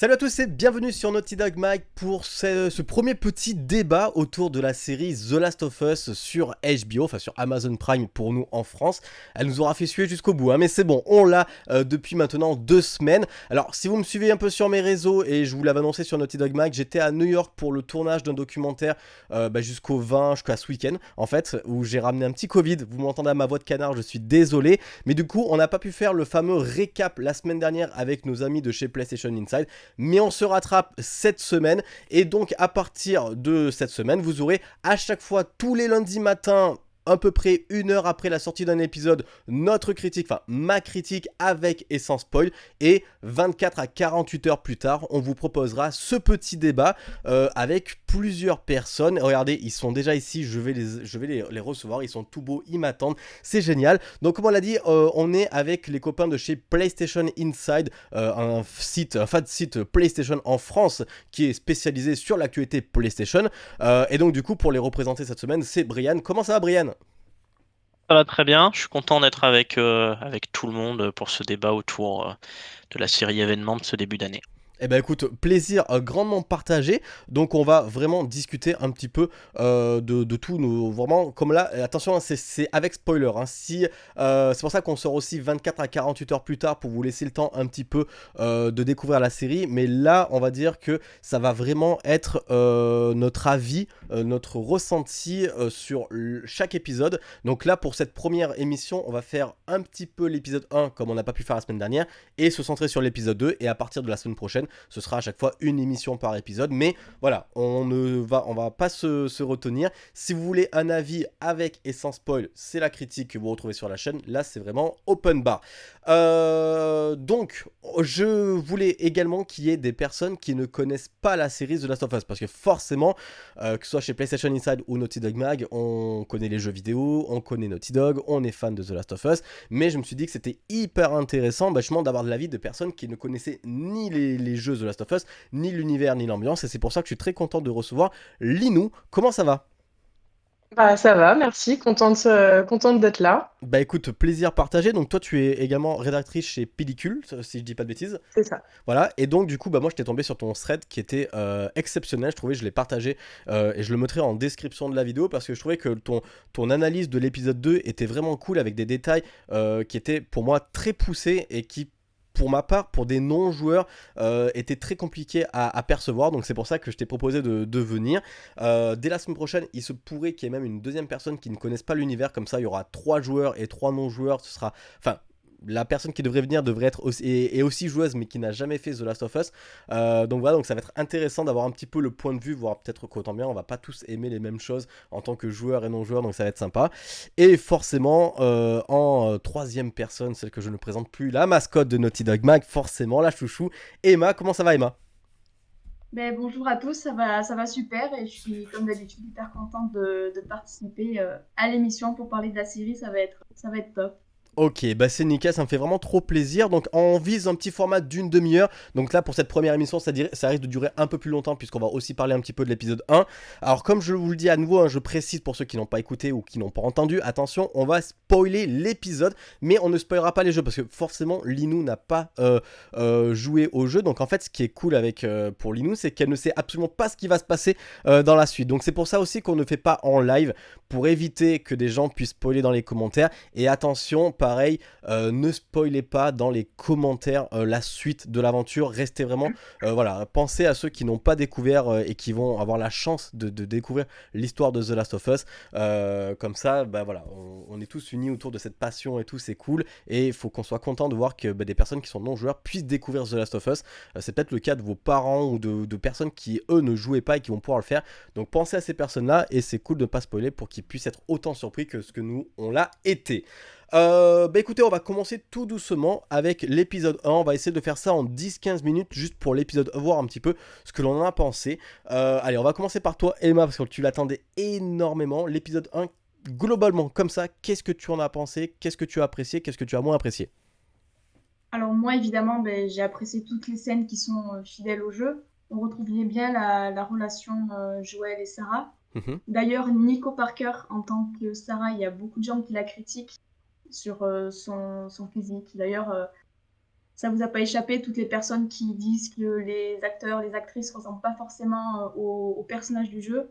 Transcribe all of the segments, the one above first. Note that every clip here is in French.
Salut à tous et bienvenue sur Naughty Dog Mag pour ce, premier petit débat autour de la série The Last of Us sur HBO, enfin sur Amazon Prime pour nous en France. Elle nous aura fait suer jusqu'au bout, hein, mais c'est bon, on l'a euh, depuis maintenant deux semaines. Alors si vous me suivez un peu sur mes réseaux et je vous l'avais annoncé sur Naughty Dog Mag, j'étais à New York pour le tournage d'un documentaire euh, bah, jusqu'au 20, jusqu'à ce week-end en fait, où j'ai ramené un petit Covid. Vous m'entendez à ma voix de canard, je suis désolé, mais du coup on n'a pas pu faire le fameux récap la semaine dernière avec nos amis de chez PlayStation Inside mais on se rattrape cette semaine. Et donc à partir de cette semaine vous aurez à chaque fois tous les lundis matins à peu près une heure après la sortie d'un épisode, notre critique, enfin ma critique avec et sans spoil. Et 24 à 48 heures plus tard, on vous proposera ce petit débat euh, avec plusieurs personnes. Regardez, ils sont déjà ici, je vais les, je vais les, recevoir, ils sont tout beaux, ils m'attendent, c'est génial. Donc comme on l'a dit, euh, on est avec les copains de chez PlayStation Inside, euh, un site, un fan site PlayStation en France qui est spécialisé sur l'actualité PlayStation. et donc du coup, pour les représenter cette semaine, c'est Brian. Comment ça va Brian? Ça va très bien. Je suis content d'être avec, euh, avec tout le monde pour ce débat autour euh, de la série événement de ce début d'année. Eh ben écoute, plaisir euh, grandement partagé. Donc on va vraiment discuter un petit peu euh, de, tout. Vraiment, comme là, attention, hein, c'est avec spoiler. Hein. si, euh, c'est pour ça qu'on sort aussi 24 à 48 heures plus tard pour vous laisser le temps un petit peu de découvrir la série. Mais là, on va dire que ça va vraiment être notre avis, notre ressenti sur chaque épisode. Donc là, pour cette première émission, on va faire un petit peu l'épisode 1 comme on n'a pas pu faire la semaine dernière et se centrer sur l'épisode 2. Et à partir de la semaine prochaine, ce sera à chaque fois une émission par épisode. Mais voilà, on ne va, on va pas se, retenir. Si vous voulez un avis avec et sans spoil, c'est la critique que vous retrouvez sur la chaîne. Là, c'est vraiment open bar. Euh, donc, je voulais également qu'il y ait des personnes qui ne connaissent pas la série The Last of Us. Parce que forcément, euh, que ce soit chez PlayStation Inside ou Naughty Dog Mag, on connaît les jeux vidéo, on connaît Naughty Dog, on est fan de The Last of Us. Mais je me suis dit que c'était hyper intéressant vachement d'avoir de l'avis de personnes qui ne connaissaient ni les, les jeux The Last of Us, ni l'univers, ni l'ambiance. Et c'est pour ça que je suis très content de recevoir Linou. Comment ça va? Bah, ça va, merci, contente, contente d'être là. Bah écoute, plaisir partagé. Donc toi, tu es également rédactrice chez Pellicule, si je dis pas de bêtises. C'est ça. Voilà, et donc du coup, bah moi, je t'ai tombé sur ton thread qui était euh, exceptionnel. Je trouvais, je l'ai partagé euh, et je le mettrai en description de la vidéo parce que je trouvais que ton, ton analyse de l'épisode 2 était vraiment cool avec des détails euh, qui étaient pour moi très poussés et qui pour ma part, pour des non-joueurs, euh, était très compliqué à, percevoir. Donc c'est pour ça que je t'ai proposé de, venir. Euh, dès la semaine prochaine, il se pourrait qu'il y ait même une deuxième personne qui ne connaisse pas l'univers. Comme ça, il y aura trois joueurs et trois non-joueurs. Ce sera, enfin, la personne qui devrait venir devrait être aussi, joueuse mais qui n'a jamais fait The Last of Us. Euh, donc voilà, donc ça va être intéressant d'avoir un petit peu le point de vue, voir peut-être qu'autant bien on va pas tous aimer les mêmes choses en tant que joueur et non joueur, donc ça va être sympa. Et forcément, euh, en euh, troisième personne, celle que je ne présente plus, la mascotte de Naughty Dog Mag, forcément la chouchou, Emma. Comment ça va Emma? Ben, bonjour à tous, ça va, ça va super et je suis comme d'habitude hyper contente de, de participer à l'émission pour parler de la série, ça va être, ça va être top. Ok, bah c'est nickel, ça me fait vraiment trop plaisir. Donc on vise un petit format d'une demi-heure. Donc là pour cette première émission, ça, ça, risque de durer un peu plus longtemps puisqu'on va aussi parler un petit peu de l'épisode 1. Alors comme je vous le dis à nouveau, hein, je précise pour ceux qui n'ont pas écouté ou qui n'ont pas entendu, attention, on va spoiler l'épisode, mais on ne spoilera pas les jeux parce que forcément Linou n'a pas euh, euh, joué au jeu. Donc en fait ce qui est cool avec euh, pour Linou, c'est qu'elle ne sait absolument pas ce qui va se passer dans la suite. Donc c'est pour ça aussi qu'on ne fait pas en live pour éviter que des gens puissent spoiler dans les commentaires. Et attention, par pareil, euh, ne spoilez pas dans les commentaires euh, la suite de l'aventure. Restez vraiment, euh, voilà, pensez à ceux qui n'ont pas découvert et qui vont avoir la chance de, découvrir l'histoire de The Last of Us. comme ça, bah voilà, on, est tous unis autour de cette passion et tout, c'est cool. Et il faut qu'on soit content de voir que bah, des personnes qui sont non joueurs puissent découvrir The Last of Us. c'est peut-être le cas de vos parents ou de, de, personnes qui eux ne jouaient pas et qui vont pouvoir le faire. Donc pensez à ces personnes-là et c'est cool de ne pas spoiler pour qu'ils puissent être autant surpris que ce que nous on l'a été. Euh, bah écoutez, on va commencer tout doucement avec l'épisode 1. On va essayer de faire ça en 10-15 minutes juste pour l'épisode, voir un petit peu ce que l'on en a pensé. Euh, allez, on va commencer par toi, Emma, parce que tu l'attendais énormément. L'épisode 1, globalement, comme ça, qu'est-ce que tu en as pensé? Qu'est-ce que tu as apprécié? Qu'est-ce que tu as moins apprécié? Alors, moi, évidemment, ben, j'ai apprécié toutes les scènes qui sont euh, fidèles au jeu. On retrouve bien la, relation Joël et Sarah. Mhm. D'ailleurs, Nico Parker, en tant que Sarah, il y a beaucoup de gens qui la critiquent sur euh, son, son, physique. D'ailleurs, euh, ça vous a pas échappé, toutes les personnes qui disent que les acteurs, les actrices ressemblent pas forcément euh, aux, personnages du jeu.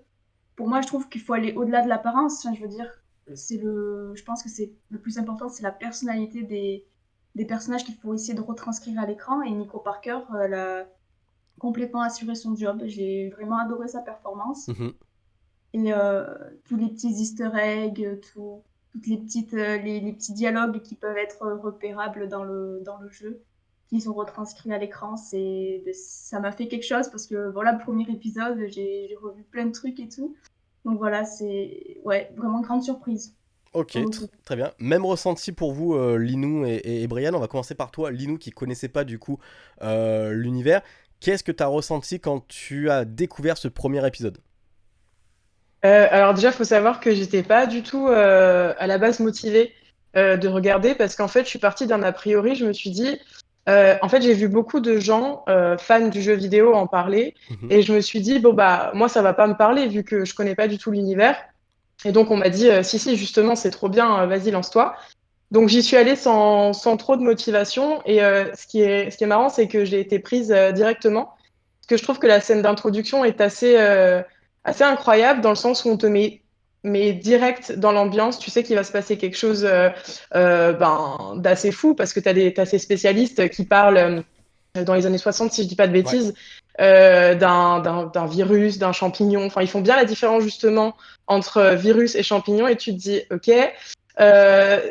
Pour moi, je trouve qu'il faut aller au-delà de l'apparence. je veux dire, c'est le, je pense que c'est le plus important, c'est la personnalité des, des personnages qu'il faut essayer de retranscrire à l'écran. Et Nico Parker, elle a complètement assuré son job. J'ai vraiment adoré sa performance. Mhm. Et euh, tous les petits easter eggs, tout, toutes les petites, euh, les, les, petits dialogues qui peuvent être repérables dans le, dans le jeu qui sont retranscrits à l'écran. C'est, ça m'a fait quelque chose parce que voilà, le premier épisode, j'ai, revu plein de trucs et tout. Donc voilà, c'est ouais, vraiment grande surprise. Ok, très bien. Même ressenti pour vous, euh, Linou et, Brian. On va commencer par toi, Linou, qui connaissait pas du coup euh, l'univers. Qu'est-ce que tu as ressenti quand tu as découvert ce premier épisode? Euh, Alors déjà, il faut savoir que j'étais pas du tout à la base motivée de regarder parce qu'en fait, je suis partie d'un a priori. Je me suis dit, euh, en fait, j'ai vu beaucoup de gens euh, fans du jeu vidéo en parler mhm. et je me suis dit bon bah moi ça va pas me parler vu que je connais pas du tout l'univers. Et donc on m'a dit euh, si si justement c'est trop bien, vas-y lance-toi. Donc j'y suis allée sans, sans, trop de motivation et ce qui est ce qui est marrant c'est que j'ai été prise directement parce que je trouve que la scène d'introduction est assez assez incroyable dans le sens où on te met mais direct dans l'ambiance, tu sais qu'il va se passer quelque chose euh, euh, ben, d'assez fou parce que tu as, as, ces spécialistes qui parlent euh, dans les années 60, si je dis pas de bêtises, d'un virus, d'un champignon. Enfin, ils font bien la différence justement entre virus et champignon et tu te dis, ok.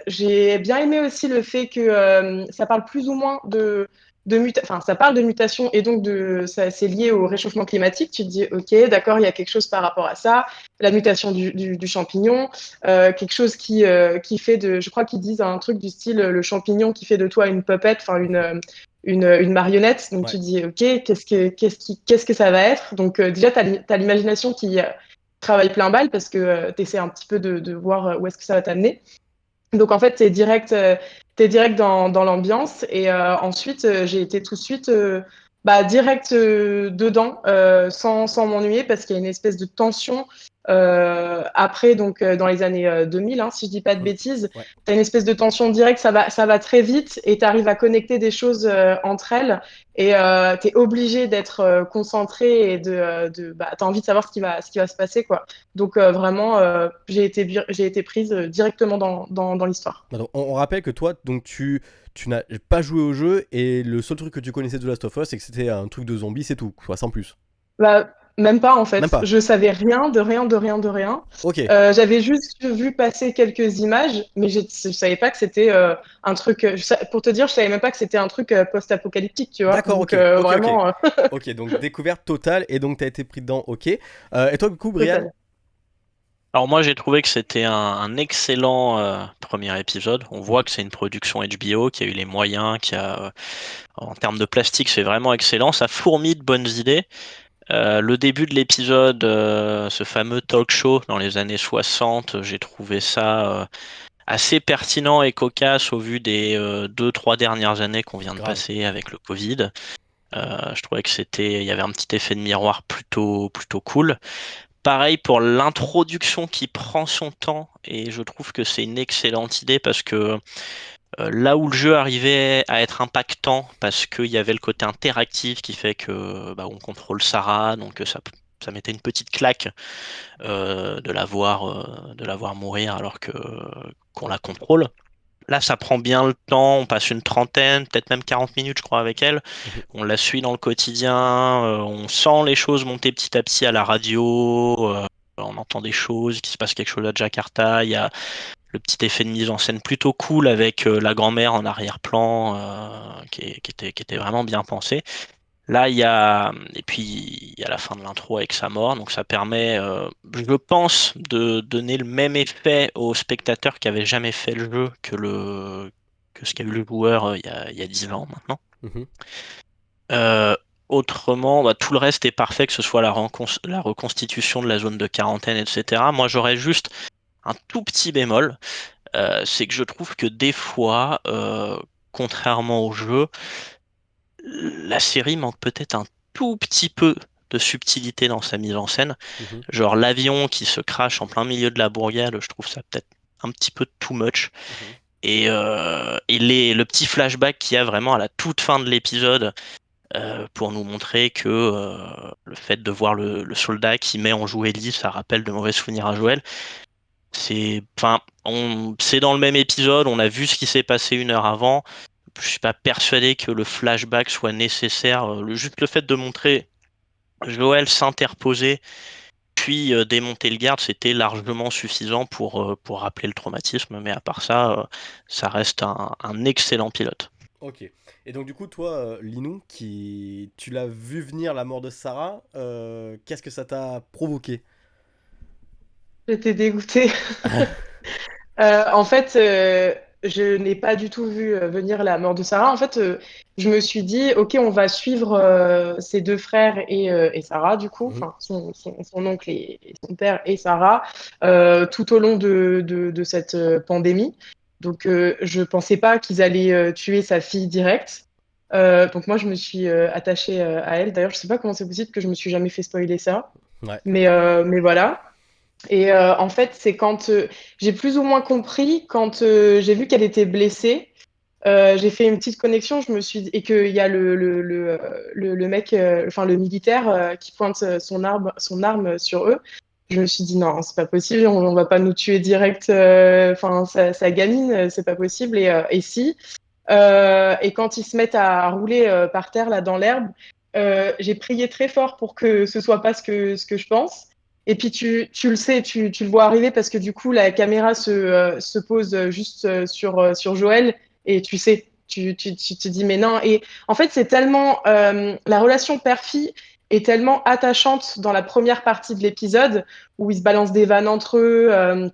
J'ai bien aimé aussi le fait que ça parle plus ou moins de, enfin, ça parle de mutation et donc de, c'est lié au réchauffement climatique. Tu te dis, ok, d'accord, il y a quelque chose par rapport à ça, la mutation du, du, champignon, euh, quelque chose qui, euh, qui fait de, je crois qu'ils disent un truc du style le champignon qui fait de toi une puppet, enfin une, une, une, marionnette. Donc tu te dis, ok, qu'est-ce que, qu'est-ce qui, qu'est-ce que ça va être? Donc euh, déjà, tu as, l'imagination qui travaille plein balle parce que tu essaies un petit peu de, de voir où est-ce que ça va t'amener. Donc en fait, es direct, euh, direct dans, l'ambiance. Et euh, ensuite, euh, j'ai été tout de suite bah, direct dedans, sans m'ennuyer, parce qu'il y a une espèce de tension euh, après, donc euh, dans les années 2000, euh, hein, si je dis pas de bêtises, tu as une espèce de tension directe, ça va, ça va très vite et tu arrives à connecter des choses entre elles et tu es obligé d'être concentré et de, de bah, tu as envie de savoir ce qui va, ce qui va se passer. Quoi. Donc vraiment, j'ai été, j'ai été prise directement dans, dans, dans l'histoire. On, on, rappelle que toi, donc tu, tu n'as pas joué au jeu et le seul truc que tu connaissais de Last of Us, c'est que c'était un truc de zombie, c'est tout, quoi, sans plus. Bah, même pas en fait. Je savais rien, de rien, de rien, de rien. Euh, J'avais juste vu passer quelques images, mais je, ne savais pas que c'était euh, un truc. pour te dire, je savais même pas que c'était un truc euh, post-apocalyptique, tu vois. D'accord, ok. Euh, vraiment. ok, donc découverte totale et donc tu as été pris dedans, ok. et toi, du coup, Brian alors moi j'ai trouvé que c'était un, excellent premier épisode. On voit que c'est une production HBO qui a eu les moyens, qui a en termes de plastique c'est vraiment excellent. Ça fourmille de bonnes idées. Euh, le début de l'épisode, euh, ce fameux talk show dans les années 60, j'ai trouvé ça euh, assez pertinent et cocasse au vu des deux trois dernières années qu'on vient de passer avec le Covid. je trouvais que c'était, il y avait un petit effet de miroir plutôt plutôt cool. Pareil pour l'introduction qui prend son temps et je trouve que c'est une excellente idée parce que là où le jeu arrivait à être impactant parce qu'il y avait le côté interactif qui fait que bah, on contrôle Sarah, donc ça, ça mettait une petite claque euh, de la voir euh, de la voir mourir alors que qu'on la contrôle. Là, ça prend bien le temps. On passe une trentaine, peut-être même 40 minutes, je crois, avec elle. Mhm. On la suit dans le quotidien. on sent les choses monter petit à petit à la radio. on entend des choses, qu'il se passe quelque chose à Jakarta. Il y a le petit effet de mise en scène plutôt cool avec euh, la grand-mère en arrière-plan euh, qui, était, qui était vraiment bien pensé. Là, il y a et puis il y a la fin de l'intro avec sa mort, donc ça permet, euh, je pense, de donner le même effet aux spectateurs qui avaient jamais fait le jeu que le que ce qu'a eu le joueur il, y a, il y a 10 ans maintenant. Mhm. autrement, bah, tout le reste est parfait, que ce soit la, la reconstitution de la zone de quarantaine, etc. Moi, j'aurais juste un tout petit bémol, euh, c'est que je trouve que des fois, euh, contrairement au jeu, la série manque peut-être un tout petit peu de subtilité dans sa mise en scène. Mhm. Genre l'avion qui se crache en plein milieu de la bourgade, je trouve ça peut-être un petit peu too much. Mhm. Et, et le petit flashback qu'il y a vraiment à la toute fin de l'épisode, pour nous montrer que le fait de voir le, soldat qui met en joue Ellie, ça rappelle de mauvais souvenirs à Joël. C'est, c'est dans le même épisode, on a vu ce qui s'est passé une heure avant. Je suis pas persuadé que le flashback soit nécessaire. Le, juste le fait de montrer Joël s'interposer puis démonter le garde, c'était largement suffisant pour, pour rappeler le traumatisme. Mais à part ça, ça reste un, excellent pilote. Ok. Et donc du coup, toi, euh, Linou, qui tu l'as vu venir la mort de Sarah, euh, qu'est-ce que ça t'a provoqué? J'étais dégoûtée. Euh, en fait, je n'ai pas du tout vu venir la mort de Sarah. En fait, je me suis dit, ok, on va suivre ses deux frères et, Sarah, du coup, mhm. son, oncle et, son père et Sarah, tout au long de cette pandémie. Donc, euh, je pensais pas qu'ils allaient euh, tuer sa fille directe. Euh, donc, moi, je me suis attachée à elle. D'ailleurs, je sais pas comment c'est possible que je me suis jamais fait spoiler ça. Mais, mais voilà. Et en fait, c'est quand j'ai plus ou moins compris, quand j'ai vu qu'elle était blessée, j'ai fait une petite connexion, je me suis et qu'il y a le, le, le, le mec, enfin le militaire qui pointe son arme, son arme sur eux je me suis dit non, c'est pas possible, on, va pas nous tuer direct, euh, enfin ça, ça, gamine, c'est pas possible. Et, euh, et si. Euh, et quand ils se mettent à rouler par terre là dans l'herbe, j'ai prié très fort pour que ce soit pas ce que, ce que je pense. Et puis tu, tu le sais, tu, tu, le vois arriver parce que du coup la caméra se, se pose juste sur, sur Joël et tu sais, tu, tu, te dis mais non. Et en fait c'est tellement la relation père-fille est tellement attachante dans la première partie de l'épisode où ils se balancent des vannes entre eux, euh,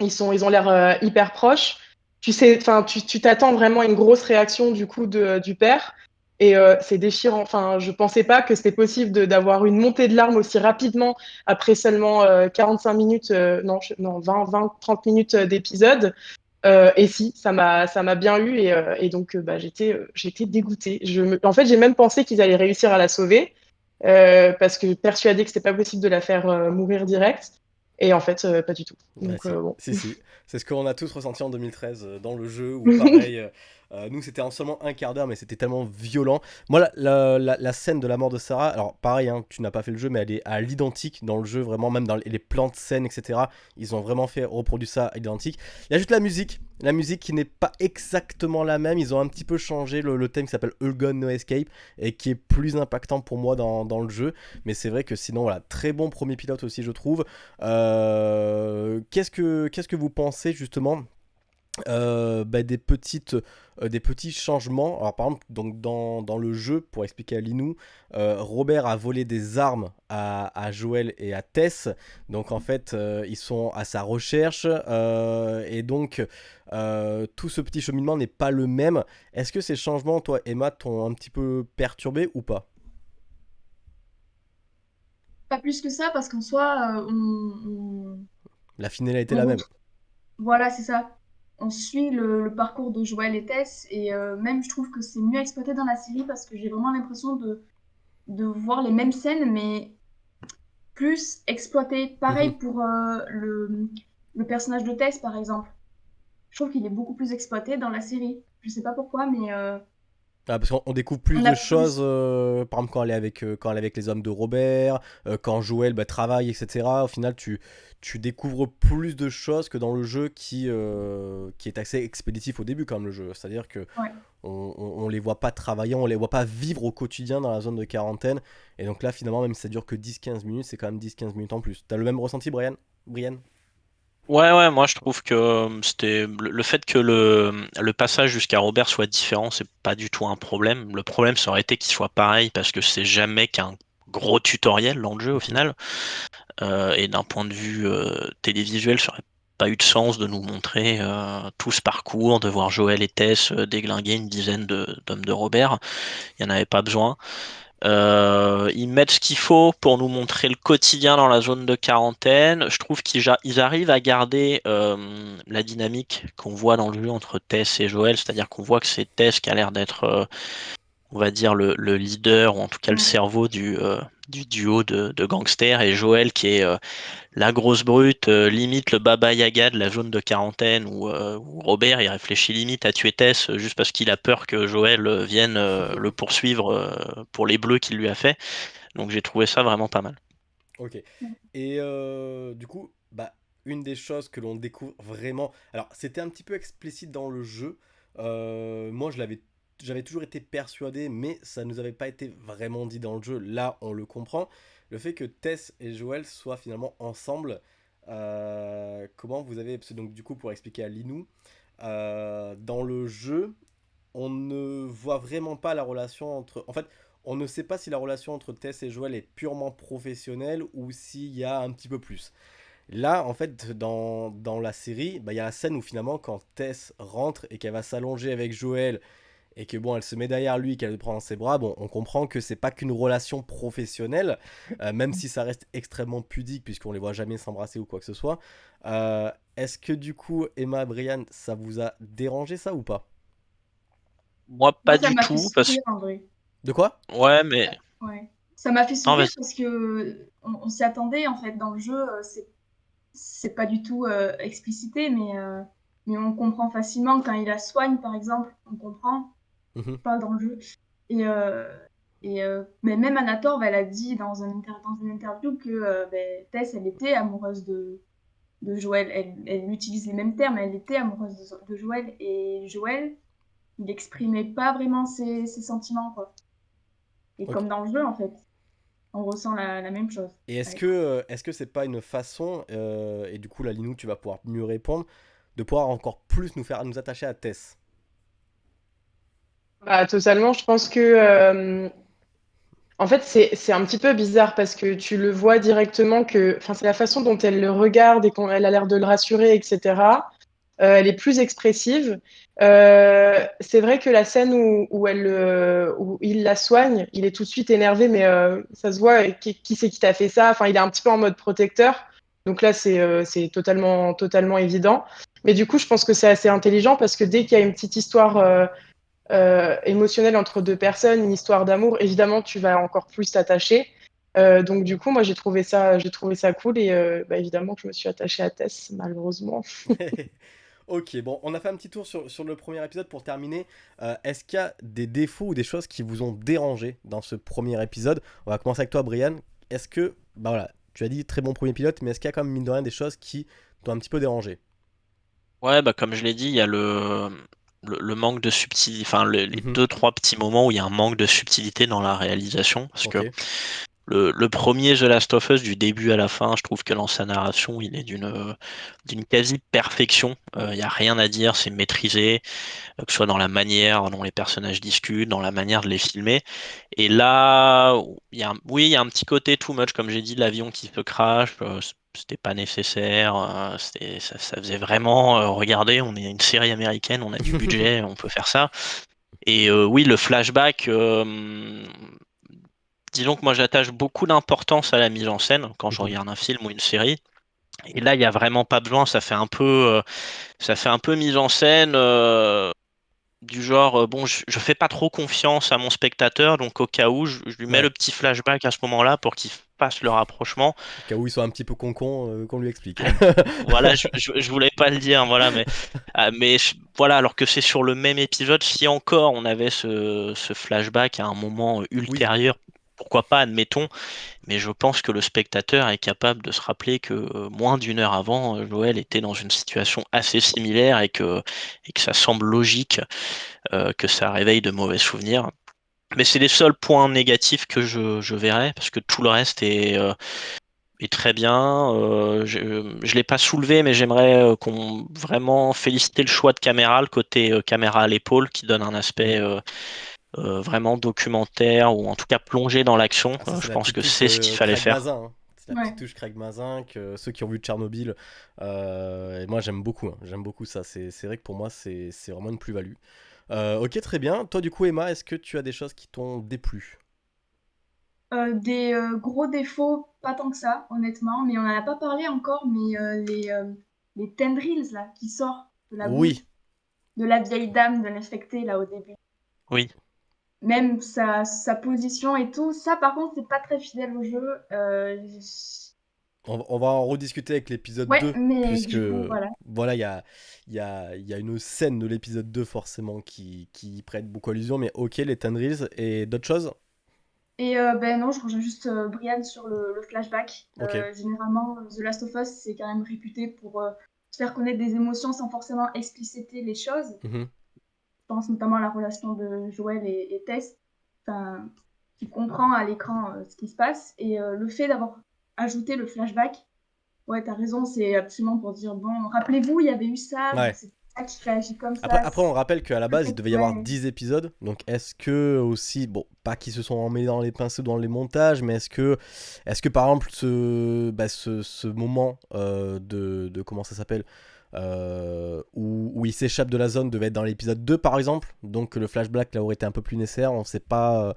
ils sont, ils ont l'air euh, hyper proches. Tu sais, enfin, tu t'attends vraiment à une grosse réaction du coup de, du père. Et euh, c'est déchirant. Enfin, je pensais pas que c'était possible d'avoir une montée de larmes aussi rapidement après seulement 45 minutes, non, non, 20, 20, 30 minutes d'épisode. et si, ça m'a, bien eu et, et donc bah, j'étais, dégoûtée. Je En fait, j'ai même pensé qu'ils allaient réussir à la sauver. Euh, parce que persuadé que c'était pas possible de la faire euh, mourir direct. Et en fait, euh, pas du tout. Donc, bon. Si, si. C'est ce qu'on a tous ressenti en 2013 dans le jeu, où pareil, euh, nous, c'était en seulement un quart d'heure, mais c'était tellement violent. Moi, la, scène de la mort de Sarah, alors pareil, hein, tu n'as pas fait le jeu, mais elle est à l'identique dans le jeu, vraiment, même dans les plans de scène, etc. Ils ont vraiment fait reproduire ça à l'identique. Il y a juste la musique, la musique qui n'est pas exactement la même. Ils ont un petit peu changé le, thème qui s'appelle All No Escape et qui est plus impactant pour moi dans, le jeu. Mais c'est vrai que sinon, très bon premier pilote aussi, je trouve. Euh, qu'est-ce que qu'est-ce que vous pensez justement euh, bah, des, petites, euh, des petits changements. Alors, par exemple, donc, dans, dans le jeu, pour expliquer à Linou, euh, Robert a volé des armes à, à, Joël et à Tess. Donc, en fait, ils sont à sa recherche. et donc, tout ce petit cheminement n'est pas le même. Est-ce que ces changements, toi, Emma, t'ont un petit peu perturbé ou pas? Pas plus que ça, parce qu'en soi, on, La finalité est la même. Voilà, c'est ça on suit le, parcours de Joël et Tess et euh, même je trouve que c'est mieux exploité dans la série parce que j'ai vraiment l'impression de, de voir les mêmes scènes mais plus exploité. Pareil mhm. pour euh, le, le, personnage de Tess par exemple. Je trouve qu'il est beaucoup plus exploité dans la série. Je sais pas pourquoi mais... Euh, ah, parce qu'on découvre plus de choses, par exemple quand elle, est avec, quand elle est avec les hommes de Robert, quand Joël bah, travaille, etc. Au final, tu, tu découvres plus de choses que dans le jeu qui, euh, qui est assez expéditif au début comme le jeu. C'est-à-dire que on, on, les voit pas travailler, on les voit pas vivre au quotidien dans la zone de quarantaine. Et donc là finalement même si ça dure que 10-15 minutes, c'est quand même 10-15 minutes en plus. T'as le même ressenti Brian? Brian Ouais, ouais, moi je trouve que euh, c'était le fait que le, le passage jusqu'à Robert soit différent, c'est pas du tout un problème. Le problème ça aurait été qu'il soit pareil parce que c'est jamais qu'un gros tutoriel dans le jeu au final. Euh, et d'un point de vue euh, télévisuel, ça aurait pas eu de sens de nous montrer euh, tout ce parcours, de voir Joël et Tess déglinguer une dizaine d'hommes de, Robert. Il n'y en avait pas besoin. Ils mettent ce qu'il faut pour nous montrer le quotidien dans la zone de quarantaine. Je trouve qu'ils arrivent à garder la dynamique qu'on voit dans le jeu entre Tess et Joël, c'est-à-dire qu'on voit que c'est Tess qui a l'air d'être on va dire, le, leader, ou en tout cas le cerveau du, euh, du duo de, gangsters et Joël qui est la grosse brute, limite le Baba Yaga de la zone de quarantaine où, Robert il réfléchit limite à tuer Tess juste parce qu'il a peur que Joël vienne le poursuivre pour les bleus qu'il lui a fait. Donc j'ai trouvé ça vraiment pas mal. Ok. Et du coup, bah, une des choses que l'on découvre vraiment. Alors, c'était un petit peu explicite dans le jeu. moi, je l'avais j'avais toujours été persuadé, mais ça nous avait pas été vraiment dit dans le jeu. Là, on le comprend. Le fait que Tess et Joël soient finalement ensemble. Euh, comment vous avez. Donc, du coup, pour expliquer à Linou, euh, dans le jeu, on ne voit vraiment pas la relation entre. En fait, on ne sait pas si la relation entre Tess et Joël est purement professionnelle ou s'il y a un petit peu plus. Là, en fait, dans, dans la série, bah, il y a la scène où finalement, quand Tess rentre et qu'elle va s'allonger avec Joël et que bon, elle se met derrière lui, qu'elle le prend dans ses bras, bon, on comprend que c'est pas qu'une relation professionnelle, euh, même si ça reste extrêmement pudique puisqu'on les voit jamais s'embrasser ou quoi que ce soit. Euh, est-ce que du coup, Emma, Brian, ça vous a dérangé ça ou pas? Moi, pas du tout. Parce... De quoi? Ouais, mais. Ouais. Ça m'a fait sourire parce que on, s'y attendait en fait dans le jeu. Euh, c'est c'est pas du tout explicité, mais mais on comprend facilement quand il la soigne par exemple. On comprend Mhm. pas dans le jeu. Et, euh, et euh, mais même Anator, elle a dit dans, un dans une interview que euh, ben, Tess, elle était amoureuse de, de Joël. Elle, elle, utilise les mêmes termes, elle était amoureuse de, Joël. Et Joël, il n'exprimait pas vraiment ses, ses sentiments. Quoi. Et comme dans le jeu, en fait on ressent la, la, même chose. Et est-ce que est-ce que c'est pas une façon et du coup la Linou tu vas pouvoir mieux répondre de pouvoir encore plus nous faire nous attacher à Tess? Bah, totalement. Je pense que, euh, en fait, c'est un petit peu bizarre parce que tu le vois directement que, enfin, c'est la façon dont elle le regarde et qu'elle a l'air de le rassurer, etc. Euh, elle est plus expressive. Euh, c'est vrai que la scène où, où, elle, où il la soigne, il est tout de suite énervé, mais ça se voit qui, c'est qui t'a fait ça? Enfin, il est un petit peu en mode protecteur. Donc là, c'est totalement, totalement évident. Mais du coup, je pense que c'est assez intelligent parce que dès qu'il y a une petite histoire euh, émotionnel entre deux personnes, une histoire d'amour, évidemment, tu vas encore plus t'attacher. Euh, donc du coup, moi j'ai trouvé ça, j'ai trouvé ça cool et euh, bah, évidemment que je me suis attachée à Tess, malheureusement. ok, bon, on a fait un petit tour sur, sur le premier épisode pour terminer. Est-ce qu'il y a des défauts ou des choses qui vous ont dérangé dans ce premier épisode? On va commencer avec toi, Brian. Est-ce que, bah voilà, tu as dit très bon premier pilote, mais est-ce qu'il y a quand même mine de rien des choses qui t'ont un petit peu dérangé? Ouais, bah comme je l'ai dit, il y a le, le, manque de subtilité, enfin les mhm. deux trois petits moments où il y a un manque de subtilité dans la réalisation, parce que le, le, premier The Last of Us du début à la fin, je trouve que dans sa narration, il est d'une d'une quasi perfection. Euh, il n'y a rien à dire, c'est maîtrisé, euh, que ce soit dans la manière dont les personnages discutent, dans la manière de les filmer. Et là, il y a, oui, il y a un petit côté too much, comme j'ai dit, l'avion qui se crash. Euh, c'était pas nécessaire. Euh, ça, ça, faisait vraiment. Euh, regardez, on est une série américaine, on a du budget, on peut faire ça. Et euh, oui, le flashback. disons que moi j'attache beaucoup d'importance à la mise en scène quand je mhm. regarde un film ou une série. Et là, il n'y a vraiment pas besoin. Ça fait un peu, ça fait un peu mise en scène du genre, euh, bon, je, fais pas trop confiance à mon spectateur, donc au cas où, je, lui mets le petit flashback à ce moment-là pour qu'il fasse le rapprochement. Au cas où il soit un petit peu con-con, euh, qu'on lui explique. voilà, je, je, voulais pas le dire, voilà, mais, ah, mais voilà, alors que c'est sur le même épisode, si encore on avait ce, ce flashback à un moment ultérieur pourquoi pas, admettons, mais je pense que le spectateur est capable de se rappeler que euh, moins d'une heure avant, euh, Joël était dans une situation assez similaire et que, et que ça semble logique euh, que ça réveille de mauvais souvenirs. Mais c'est les seuls points négatifs que je, je verrais, parce que tout le reste est, est très bien. je ne l'ai pas soulevé, mais j'aimerais qu'on vraiment féliciter le choix de caméra, le côté caméra à l'épaule, qui donne un aspect euh, vraiment documentaire ou en tout cas plongé dans l'action. Ah, je pense que c'est ce qu'il fallait faire. Hein. C'est la petite touche Craig Mazin que ceux qui ont vu Tchernobyl. Euh, et moi j'aime beaucoup, hein. j'aime beaucoup ça. C'est vrai que pour moi c'est vraiment une plus-value. Euh, ok, très bien. Toi du coup Emma, est-ce que tu as des choses qui t'ont déplu? Des gros défauts, pas tant que ça, honnêtement. Mais on n'en a pas parlé encore, mais les, les tendrils là qui sortent de la oui. de la vieille dame de l'infecté là au début. Oui. même sa, sa, position et tout. Ça, par contre, c'est pas très fidèle au jeu. Euh, on, va en rediscuter avec l'épisode 2, puisque voilà, il y a, y, a, y a, une scène de l'épisode 2 forcément qui, qui prête beaucoup allusion, mais ok, les Tendrils et d'autres choses? Et euh, ben non, je rejoins juste euh, Brian sur le, flashback. généralement, The Last of Us, c'est quand même réputé pour se faire connaître des émotions sans forcément expliciter les choses. Mhm pense notamment à la relation de Joël et, Tess, qui comprend à l'écran euh, ce qui se passe. Et euh, le fait d'avoir ajouté le flashback, ouais, t'as raison, c'est absolument pour dire, bon, rappelez-vous, il y avait eu ça, c'est ça qui réagit comme ça. Après, on rappelle qu'à la base, il devait y avoir 10 épisodes, donc est-ce que aussi, bon, pas qu'ils se sont emmêlés dans les pinceaux dans les montages, mais est-ce que, est-ce que par exemple, ce, bah, ce, ce moment euh, de, de, comment ça s'appelle euh, où, il s'échappe de la zone devait être dans l'épisode 2 par exemple. Donc le flashback là aurait été un peu plus nécessaire. On sait pas. Euh,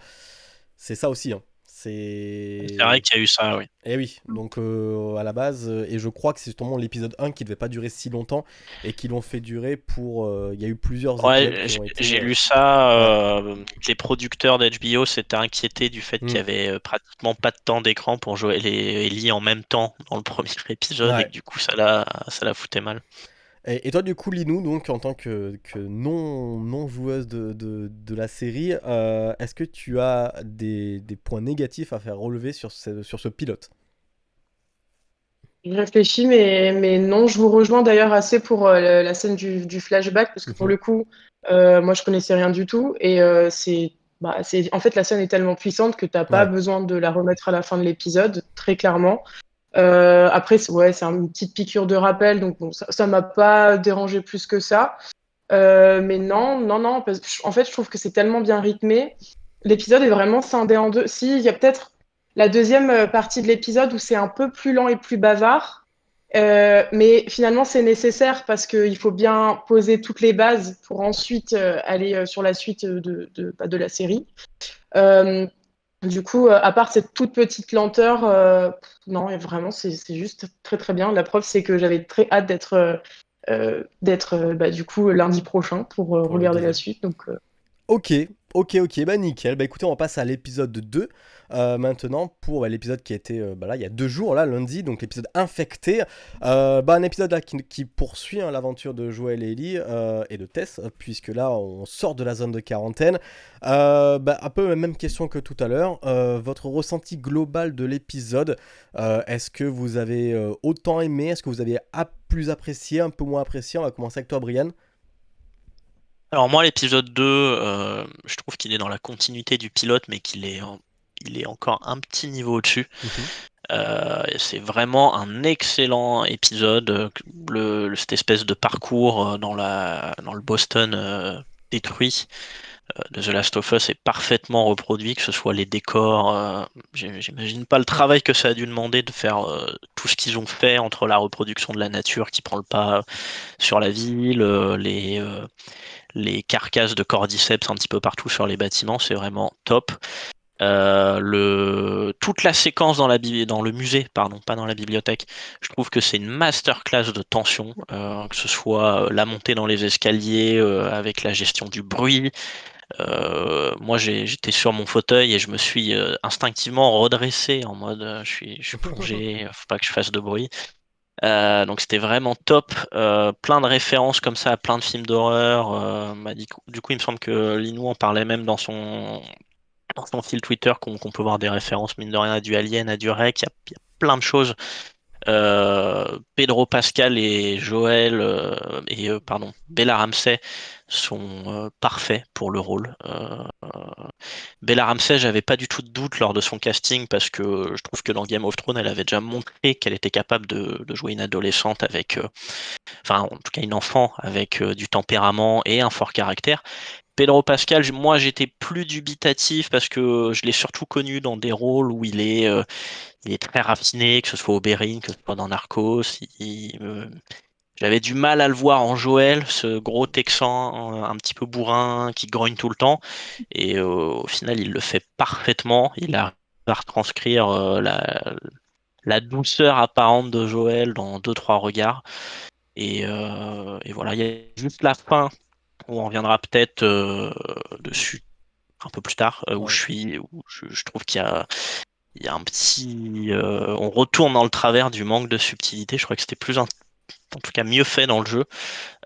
c'est ça aussi. Hein. C'est vrai qu'il y a eu ça, oui. Et eh oui, donc euh, à la base, et je crois que c'est justement l'épisode 1 qui devait pas durer si longtemps et qui l'ont fait durer pour. Il y a eu plusieurs. Ouais, j'ai lu ça. les producteurs d'HBO s'étaient inquiétés du fait qu'il y hmm. avait pratiquement pas de temps d'écran pour jouer les Ellie en même temps dans le premier épisode et que du coup ça la, ça la foutait mal. Et, toi, du coup, Linou, donc, en tant que, non, non joueuse de, de, la série, euh, est-ce que tu as des, des, points négatifs à faire relever sur ce, sur ce pilote? Je réfléchis, mais, mais non, je vous rejoins d'ailleurs assez pour euh, la scène du, du, flashback, parce que pour mhm. le coup, euh, moi, je connaissais rien du tout, et c'est bah, en fait, la scène est tellement puissante que tu n'as pas besoin de la remettre à la fin de l'épisode, très clairement. Euh, après, ouais, c'est une petite piqûre de rappel, donc bon, ça m'a pas dérangé plus que ça. Euh, mais non, non, non, en fait, je trouve que c'est tellement bien rythmé. L'épisode est vraiment scindé en deux. Si, il y a peut-être la deuxième euh, partie de l'épisode où c'est un peu plus lent et plus bavard. Mais finalement, c'est nécessaire parce qu'il faut bien poser toutes les bases pour ensuite aller sur la suite de, bah, de la série. Du coup, euh, à part cette toute petite lenteur, euh, non, vraiment, c'est juste très très bien. La preuve, c'est que j'avais très hâte d'être euh, d'être bah, du coup lundi prochain pour regarder la suite. Donc, Ok, ok, ok, bah nickel. Bah écoutez, on passe à l'épisode 2. Euh, maintenant pour l'épisode qui a été euh, bah là, il y a deux jours, là, lundi, donc l'épisode infecté. Euh, bah, un épisode là, qui, poursuit hein, l'aventure de Joël et Ellie et de Tess, puisque là on sort de la zone de quarantaine. bah, un peu la même question que tout à l'heure. votre ressenti global de l'épisode, est-ce que vous avez autant aimé? Est-ce que vous avez plus apprécié, un peu moins apprécié? On va commencer avec toi, Brian. Alors moi, l'épisode 2, je trouve qu'il est dans la continuité du pilote, mais qu'il est en il est encore un petit niveau au-dessus. Mhm. Euh, c'est vraiment un excellent épisode. Le, cette espèce de parcours euh, dans, la, dans le Boston euh, détruit de The Last of Us est parfaitement reproduit, que ce soit les décors. J'imagine pas le travail que ça a dû demander de faire tout ce qu'ils ont fait entre la reproduction de la nature qui prend le pas sur la ville, les, les carcasses de cordyceps un petit peu partout sur les bâtiments. C'est vraiment top. Euh, le, toute la séquence dans, la, dans le musée, pardon, pas dans la bibliothèque, je trouve que c'est une masterclass de tension, euh, que ce soit euh, la montée dans les escaliers avec la gestion du bruit. moi, j'étais sur mon fauteuil et je me suis instinctivement redressé en mode je suis, je suis plongé, faut pas que je fasse de bruit. donc c'était vraiment top, plein de références comme ça à plein de films d'horreur. Bah, du coup, il me semble que Linou en parlait même dans son dans son fil Twitter qu'on peut voir des références, mine de rien, à du Alien, à du Rec, il y, a plein de choses. Euh, Pedro Pascal et Joël euh, et euh, pardon Bella Ramsey sont parfaits pour le rôle. Bella Ramsey, j'avais pas du tout de doute lors de son casting parce que je trouve que dans Game of Thrones, elle avait déjà montré qu'elle était capable de, de, jouer une adolescente avec, enfin en tout cas une enfant avec du tempérament et un fort caractère. Pedro Pascal, moi j'étais plus dubitatif parce que je l'ai surtout connu dans des rôles où il est, euh, très raffiné, que ce soit au Bérin, que ce soit dans Narcos. J'avais du mal à le voir en Joël, ce gros Texan euh, un petit peu bourrin qui grogne tout le temps. Et euh, au final, il le fait parfaitement. Il a à retranscrire la, la, douceur apparente de Joël dans deux trois regards. Et, et voilà, il y a juste la fin on reviendra peut-être euh, dessus un peu plus tard, où je suis, où je, trouve qu'il y a, il y a un petit, on retourne dans le travers du manque de subtilité. Je crois que c'était plus en tout cas mieux fait dans le jeu.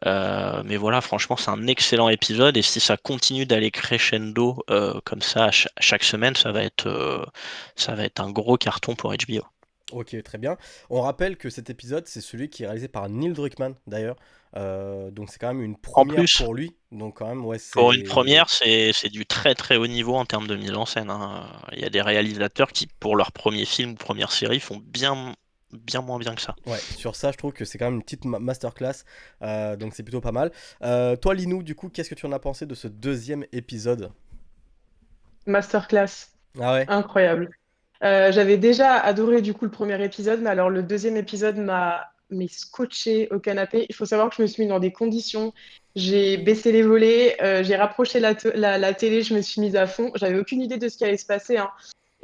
mais voilà, franchement, c'est un excellent épisode et si ça continue d'aller crescendo comme ça chaque semaine, ça va être, ça va être un gros carton pour HBO. Ok, très bien. On rappelle que cet épisode, c'est celui qui est réalisé par Neil Druckmann, d'ailleurs. Euh, donc c'est quand même une première pour lui. Donc quand même, ouais, pour une première, c'est du très très haut niveau en termes de mise en scène. Hein. Il y a des réalisateurs qui, pour leur premier film ou première série, font bien bien moins bien que ça. Ouais, sur ça, je trouve que c'est quand même une petite masterclass, euh, donc c'est plutôt pas mal. Euh, toi, Linou, du coup, qu'est-ce que tu en as pensé de ce deuxième épisode? Masterclass. Ah ouais Incroyable. Euh, j'avais déjà adoré du coup le premier épisode, mais alors le deuxième épisode m'a scotché au canapé. Il faut savoir que je me suis mis dans des conditions. J'ai baissé les volets, euh, j'ai rapproché la, télé, je me suis mise à fond. J'avais aucune idée de ce qui allait se passer. Hein.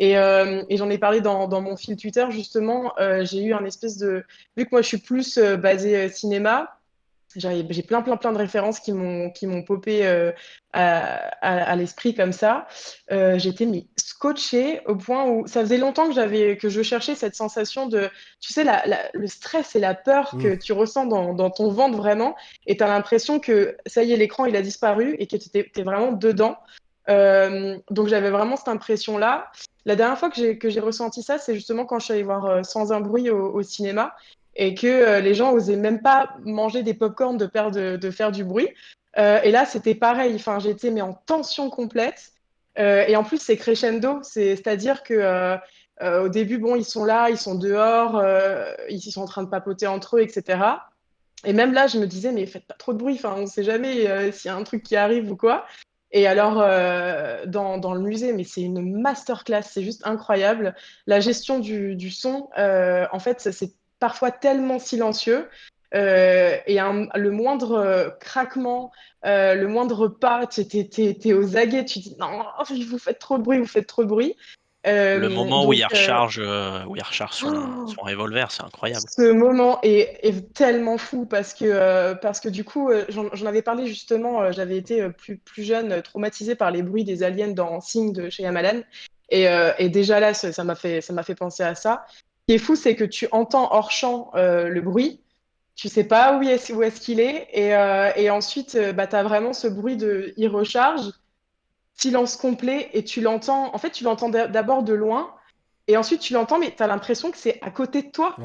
Euh, et, j'en ai parlé dans, dans, mon fil Twitter, justement. j'ai eu un espèce de. Vu que moi, je suis plus basée cinéma, j'ai plein, plein, plein de références qui m'ont, qui m'ont popé euh, à, l'esprit comme ça. Euh, j'étais mis scotché au point où ça faisait longtemps que j'avais, que je cherchais cette sensation de, tu sais, le stress et la peur que mm. tu ressens dans, ton ventre vraiment, et tu as l'impression que ça y est, l'écran il a disparu et que tu es, vraiment dedans. Euh, donc j'avais vraiment cette impression-là. La dernière fois que j'ai, que j'ai ressenti ça, c'est justement quand je suis allée voir Sans un bruit au cinéma et que euh, les gens osaient même pas manger des pop-corn de, peur de, faire du bruit. Euh, et là, c'était pareil. Enfin, j'étais mais en tension complète. Euh, et en plus, c'est crescendo, c'est-à-dire que au début, bon, ils sont là, ils sont dehors, ils sont en train de papoter entre eux, etc. Et même là, je me disais, mais faites pas trop de bruit. Enfin, on sait jamais s'il y a un truc qui arrive ou quoi. Et alors, dans, le musée, mais c'est une masterclass, c'est juste incroyable. La gestion du son, en fait, c'est parfois tellement silencieux. Euh, et le moindre euh, craquement, euh, le moindre pas, tu es, aux aguets, tu dis non, vous faites trop de bruit, vous faites trop de bruit. le moment où, il recharge, où il recharge son, oh son revolver, c'est incroyable. Ce moment est, tellement fou parce que, parce que du coup, j'en avais parlé justement, j'avais été plus, plus jeune, traumatisée par les bruits des aliens dans Sing de chez Yamalan. Et, et, déjà là, ça m'a fait, ça fait penser à ça qui est fou, c'est que tu entends hors champ euh, le bruit, tu sais pas où est-ce est qu'il est, et, euh, et ensuite, euh, bah, tu as vraiment ce bruit de il recharge, silence complet, et tu l'entends, en fait, tu l'entends d'abord de loin, et ensuite tu l'entends, mais tu as l'impression que c'est à côté de toi.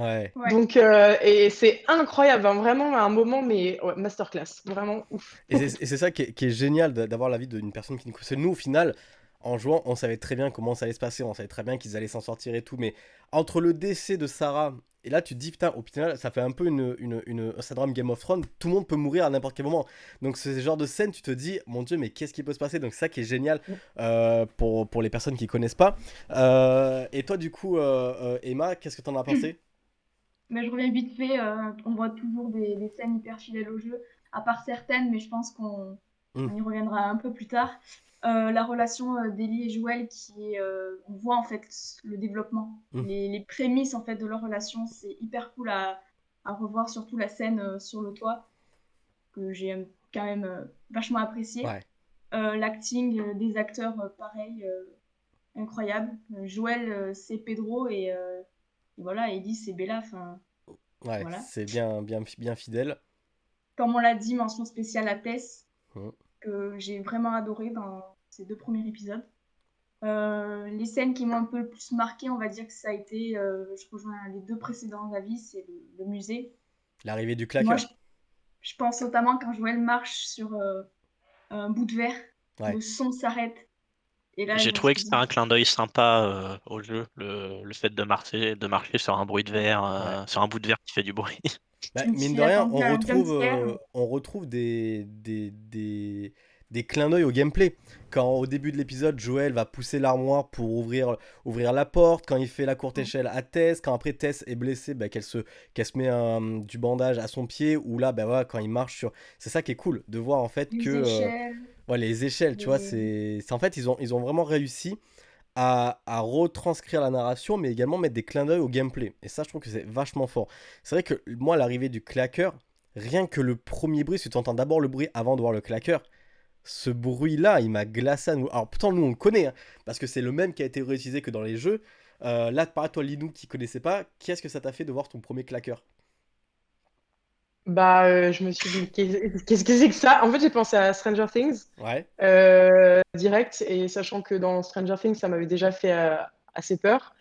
Donc, et c'est incroyable, hein, vraiment un moment, mais masterclass, vraiment ouf. Et c'est ça qui est, qui est génial d'avoir l'avis d'une personne qui nous connaît. Nous, au final, en jouant, on savait très bien comment ça allait se passer, on savait très bien qu'ils allaient s'en sortir et tout, mais entre le décès de Sarah, et là tu te dis, putain, au final, ça fait un peu une, une, un syndrome Game of Thrones, tout le monde peut mourir à n'importe quel moment. Donc ce genre de scène, tu te dis, mon dieu, mais qu'est-ce qui peut se passer? Donc ça qui est génial euh, pour, pour les personnes qui connaissent pas. Euh, et toi, du coup, euh, Emma, qu'est-ce que t'en as pensé? Mais je reviens vite fait, on voit toujours des, des, scènes hyper fidèles au jeu, à part certaines, mais je pense qu'on mmh. y reviendra un peu plus tard. Euh, la relation euh, d'Ellie et Joël qui euh, on voit en fait le développement. Mmh. les, prémices en fait de leur relation c'est hyper cool à, revoir surtout la scène sur le toit que j'ai quand même vachement apprécié l'acting des acteurs pareil incroyable. Joël c'est Pedro et, voilà Ellie c'est Bella enfin ouais c'est bien bien bien fidèle. Comme on l'a dit mention spéciale à Tess. Mmh. Que j'ai vraiment adoré dans ces deux premiers épisodes. Euh, les scènes qui m'ont un peu le plus marqué, on va dire que ça a été, euh, je rejoins les deux précédents avis, c'est le, musée. L'arrivée du claqueur. je, pense notamment quand Joël marche sur euh, un bout de verre, le son s'arrête. J'ai trouvé que c'était un clin d'œil sympa au jeu, le, le, fait de marcher, de marcher sur un bruit de verre, sur un bout de verre qui fait du bruit. Bah, mine de rien, on retrouve, on retrouve des, des, des, des clins d'œil au gameplay. Quand au début de l'épisode, Joël va pousser l'armoire pour ouvrir, ouvrir la porte, quand il fait la courte mm. échelle à Tess, quand après Tess est blessée, bah, qu'elle se, qu'elle se met un, du bandage à son pied, ou là, bah, voilà, quand il marche sur... C'est ça qui est cool, de voir en fait les que... Euh, échelles. ouais, les échelles, tu vois, c'est... En fait, ils ont, ils ont vraiment réussi à, retranscrire la narration, mais également mettre des clins d'œil au gameplay. Et ça, je trouve que c'est vachement fort. C'est vrai que moi, l'arrivée du claqueur, rien que le premier bruit, si tu entends d'abord le bruit avant de voir le claqueur, ce bruit-là, il m'a glacé à nous. Alors pourtant, nous, on le connaît, hein, parce que c'est le même qui a été réutilisé que dans les jeux. Euh, là, par toi, Linou, qui connaissait pas, qu'est-ce que ça t'a fait de voir ton premier claqueur? Bah, euh, je me suis dit, qu'est-ce que c'est que ça? En fait, j'ai pensé à Stranger Things Ouais. euh, direct, et sachant que dans Stranger Things, ça m'avait déjà fait euh, assez peur,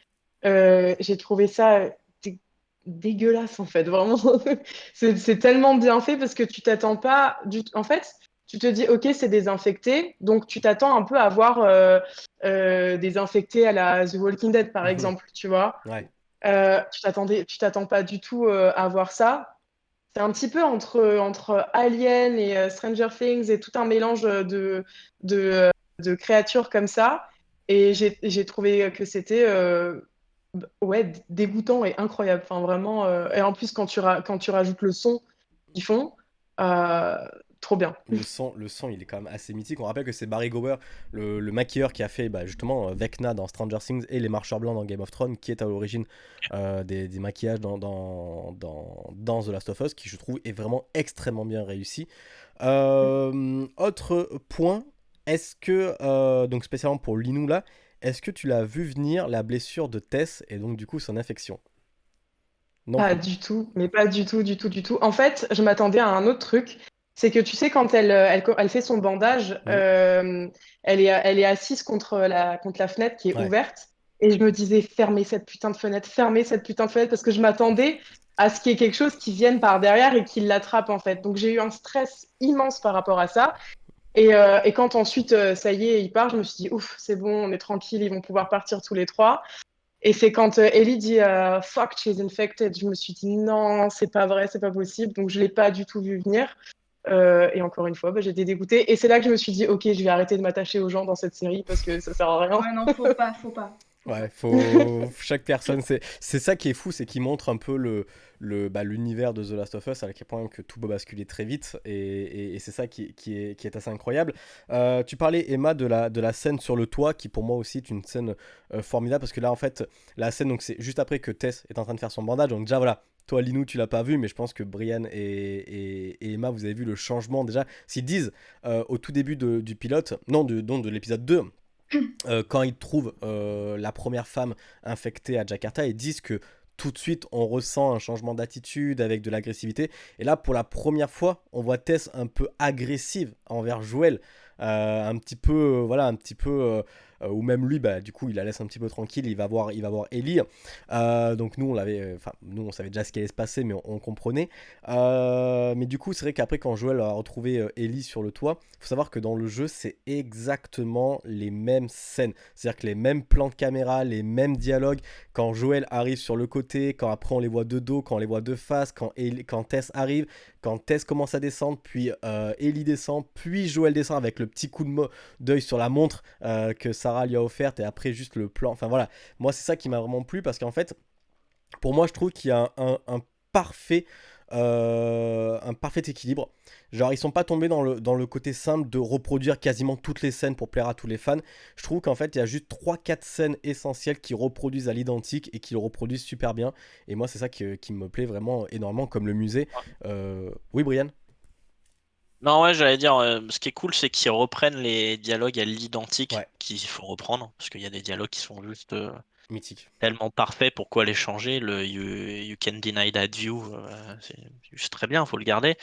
j'ai trouvé ça dé- dégueulasse en fait, vraiment. C'est tellement bien fait parce que tu t'attends pas du En fait, tu te dis, ok, c'est désinfecté, donc tu t'attends un peu à voir des infectés à la The Walking Dead, par Mhm. exemple, tu vois? Ouais. Tu t'attends pas du tout à voir ça. C'est un petit peu entre, entre Alien et euh, Stranger Things et tout un mélange de, de, créatures comme ça. Et j'ai, trouvé que c'était euh, ouais, dégoûtant et incroyable. Enfin, vraiment. euh, et en plus, quand tu, quand tu rajoutes le son qu'ils font, trop bien. Le son, le son, il est quand même assez mythique. On rappelle que c'est Barry Gower, le, le maquilleur qui a fait bah, justement euh, Vecna dans Stranger Things et les Marcheurs Blancs dans Game of Thrones, qui est à l'origine euh, des, des maquillages dans, dans, dans, dans The Last of Us, qui je trouve est vraiment extrêmement bien réussi. Euh, autre point, est-ce que, euh, donc spécialement pour Linou là, est-ce que tu l'as vu venir la blessure de Tess et donc du coup son infection? Non Pas du tout, mais pas du tout, du tout, du tout. En fait, je m'attendais à un autre truc. C'est que tu sais, quand elle, euh, elle, co- elle fait son bandage, euh, elle est, elle est assise contre la, contre la fenêtre qui est Ouais. ouverte. Et je me disais, fermez cette putain de fenêtre, fermez cette putain de fenêtre, parce que je m'attendais à ce qu'il y ait quelque chose qui vienne par derrière et qui l'attrape, en fait. Donc j'ai eu un stress immense par rapport à ça. Et, euh, et quand ensuite, ça y est, il part, je me suis dit, ouf, c'est bon, on est tranquille, ils vont pouvoir partir tous les trois. Et c'est quand Ellie dit euh, fuck, she's infected, je me suis dit non, c'est pas vrai, c'est pas possible. Donc je l'ai pas du tout vu venir. Euh, et encore une fois, bah, j'étais dégoûtée. Et c'est là que je me suis dit, ok, je vais arrêter de m'attacher aux gens dans cette série parce que ça sert à rien. Ouais, non, faut pas, faut pas. Ouais, faut chaque personne, c'est c'est ça qui est fou, c'est qu'il montre un peu le le bah, l'univers de The Last of Us à quel point que tout peut basculer très vite et, et- et c'est ça qui, qui est qui est assez incroyable. Euh, tu parlais Emma de la de la scène sur le toit qui pour moi aussi est une scène euh, formidable parce que là en fait la scène donc c'est juste après que Tess est en train de faire son bandage donc déjà voilà. Toi, Linou, tu l'as pas vu, mais je pense que Brian et, et- et Emma, vous avez vu le changement déjà. S'ils disent euh, au tout début de- du pilote, non, de, non, de l'épisode 2, euh, quand ils trouvent euh, la première femme infectée à Jakarta, ils disent que tout de suite on ressent un changement d'attitude avec de l'agressivité. Et là, pour la première fois, on voit Tess un peu agressive envers Joël. Euh, un petit peu, voilà, un petit peu, euh, ou même lui, bah, du coup, il la laisse un petit peu tranquille. Il va voir, il va voir Ellie. Euh, donc nous, on l'avait, euh, on savait déjà ce qui allait se passer, mais on, comprenait. Mais du coup, c'est vrai qu'après, quand Joël a retrouvé Ellie sur le toit, faut savoir que dans le jeu, c'est exactement les mêmes scènes. C'est-à-dire que les mêmes plans de caméra, les mêmes dialogues. Quand Joël arrive sur le côté, quand après on les voit de dos, quand on les voit de face, quand, quand Tess arrive, quand Tess commence à descendre, puis euh, Ellie descend, puis Joël descend avec le petit coup de d'œil sur la montre euh, que Sarah lui a offerte, et après juste le plan. Enfin voilà, moi c'est ça qui m'a vraiment plu parce qu'en fait, pour moi, je trouve qu'il y a un parfait, euh, un parfait équilibre. Genre, ils sont pas tombés dans le, dans le côté simple de reproduire quasiment toutes les scènes pour plaire à tous les fans. Je trouve qu'en fait, il y a juste 3-4 scènes essentielles qui reproduisent à l'identique et qui le reproduisent super bien. Et moi, c'est ça qui, qui me plaît vraiment énormément, comme le musée. Euh, Oui, Brian? Non, ouais, j'allais dire, euh, ce qui est cool, c'est qu'ils reprennent les dialogues à l'identique Ouais. qu'il faut reprendre, parce qu'il y a des dialogues qui sont juste euh, Mythique. tellement parfaits, pourquoi les changer? Le you, you can deny that view, euh, c'est juste très bien, faut le garder.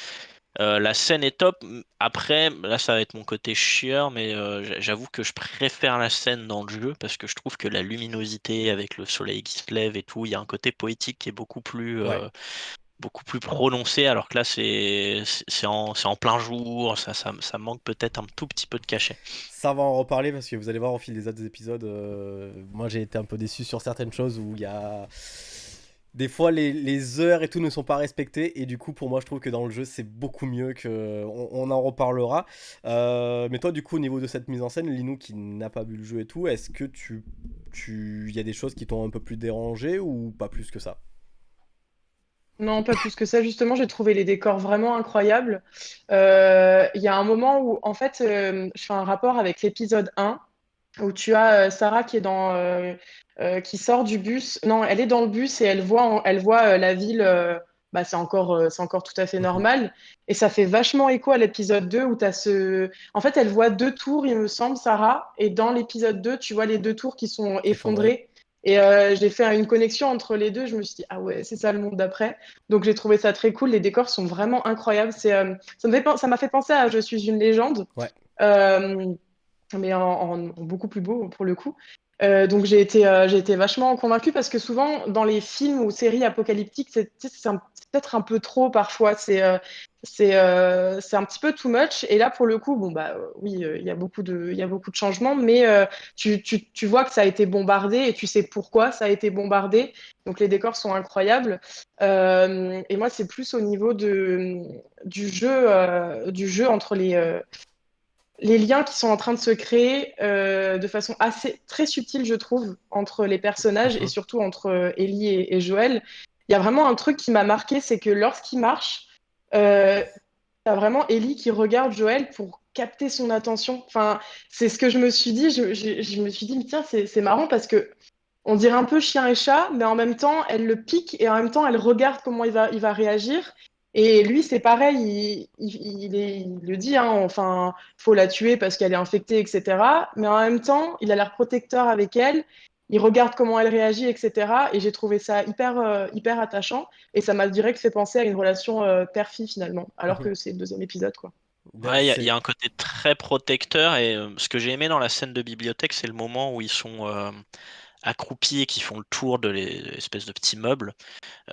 Euh, la scène est top. Après, là, ça va être mon côté chieur, mais euh, j'avoue que je préfère la scène dans le jeu parce que je trouve que la luminosité avec le soleil qui se lève et tout, il y a un côté poétique qui est beaucoup plus, Ouais. Beaucoup plus prononcé, alors que là, c'est en, en plein jour, ça, ça, ça manque peut-être un tout petit peu de cachet. Ça va en reparler parce que vous allez voir au fil des autres épisodes. euh, moi, j'ai été un peu déçu sur certaines choses où il y a. Des fois, les, les heures et tout ne sont pas respectées. Et du coup, pour moi, je trouve que dans le jeu, c'est beaucoup mieux que. On, en reparlera. Euh, mais toi, du coup, au niveau de cette mise en scène, Linou qui n'a pas vu le jeu et tout, est-ce que tu. tu... Il y a des choses qui t'ont un peu plus dérangé ou pas plus que ça? Non, pas plus que ça. Justement, j'ai trouvé les décors vraiment incroyables. Euh, Il y a un moment où, en fait, euh, je fais un rapport avec l'épisode 1, où tu as euh, Sarah qui est dans, qui sort du bus. Non, elle est dans le bus et elle voit, elle voit la ville bah, c'est encore, c'est encore tout à fait normal. Et ça fait vachement écho à l'épisode 2 où tu as ce. En fait, elle voit deux tours, il me semble, Sarah. Et dans l'épisode 2, tu vois les deux tours qui sont effondrées. Et euh, j'ai fait une connexion entre les deux. Je me suis dit, ah ouais, c'est ça le monde d'après. Donc j'ai trouvé ça très cool. Les décors sont vraiment incroyables. C'est, euh, ça m'a fait, penser à Je suis une légende. Ouais. mais en, beaucoup plus beau pour le coup. Euh, donc j'ai été, euh, été vachement convaincue parce que souvent dans les films ou séries apocalyptiques, c'est, peut-être un peu trop parfois. C'est, euh, c'est, un petit peu too much. Et là, pour le coup, bon bah oui, il y a beaucoup de, y a beaucoup de changements, mais tu, tu, tu, vois que ça a été bombardé et tu sais pourquoi ça a été bombardé. Donc les décors sont incroyables. et moi, c'est plus au niveau de, du jeu, du jeu entre les les liens qui sont en train de se créer euh, de façon assez très subtile, je trouve, entre les personnages et surtout entre euh, Ellie et, Joël. Il y a vraiment un truc qui m'a marqué, c'est que lorsqu'il marche, euh, y a vraiment Ellie qui regarde Joël pour capter son attention. Enfin, c'est ce que je me suis dit. Je, je me suis dit, tiens, c'est marrant parce que on dirait un peu chien et chat, mais en même temps, elle le pique et en même temps, elle regarde comment il va, il va réagir. Et lui, c'est pareil, il, le dit, hein, enfin, faut la tuer parce qu'elle est infectée, etc. Mais en même temps, il a l'air protecteur avec elle, il regarde comment elle réagit, etc. Et j'ai trouvé ça hyper, euh, hyper attachant. Et ça m'a direct fait penser à une relation euh, père-fille finalement, alors mhm. que c'est le deuxième épisode, quoi. Ouais, il y, a un côté très protecteur. Et euh, ce que j'ai aimé dans la scène de bibliothèque, c'est le moment où ils sont accroupis et qui font le tour de l'espèce de petits meubles.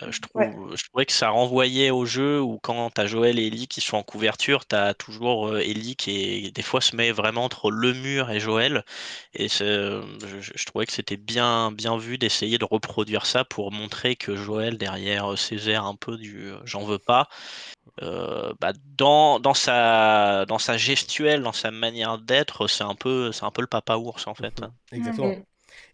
Euh, je, trouve, je trouvais que ça renvoyait au jeu où quand tu as Joël et Ellie qui sont en couverture, tu as toujours euh, Ellie qui des fois se met vraiment entre le mur et Joël. Et je, je, trouvais que c'était bien, bien vu d'essayer de reproduire ça pour montrer que Joël, derrière ses airs un peu du j'en veux pas, euh, bah, dans, dans, sa, dans sa gestuelle, dans sa manière d'être, c'est un, peu, un peu le papa ours en fait. Mmh Exactement.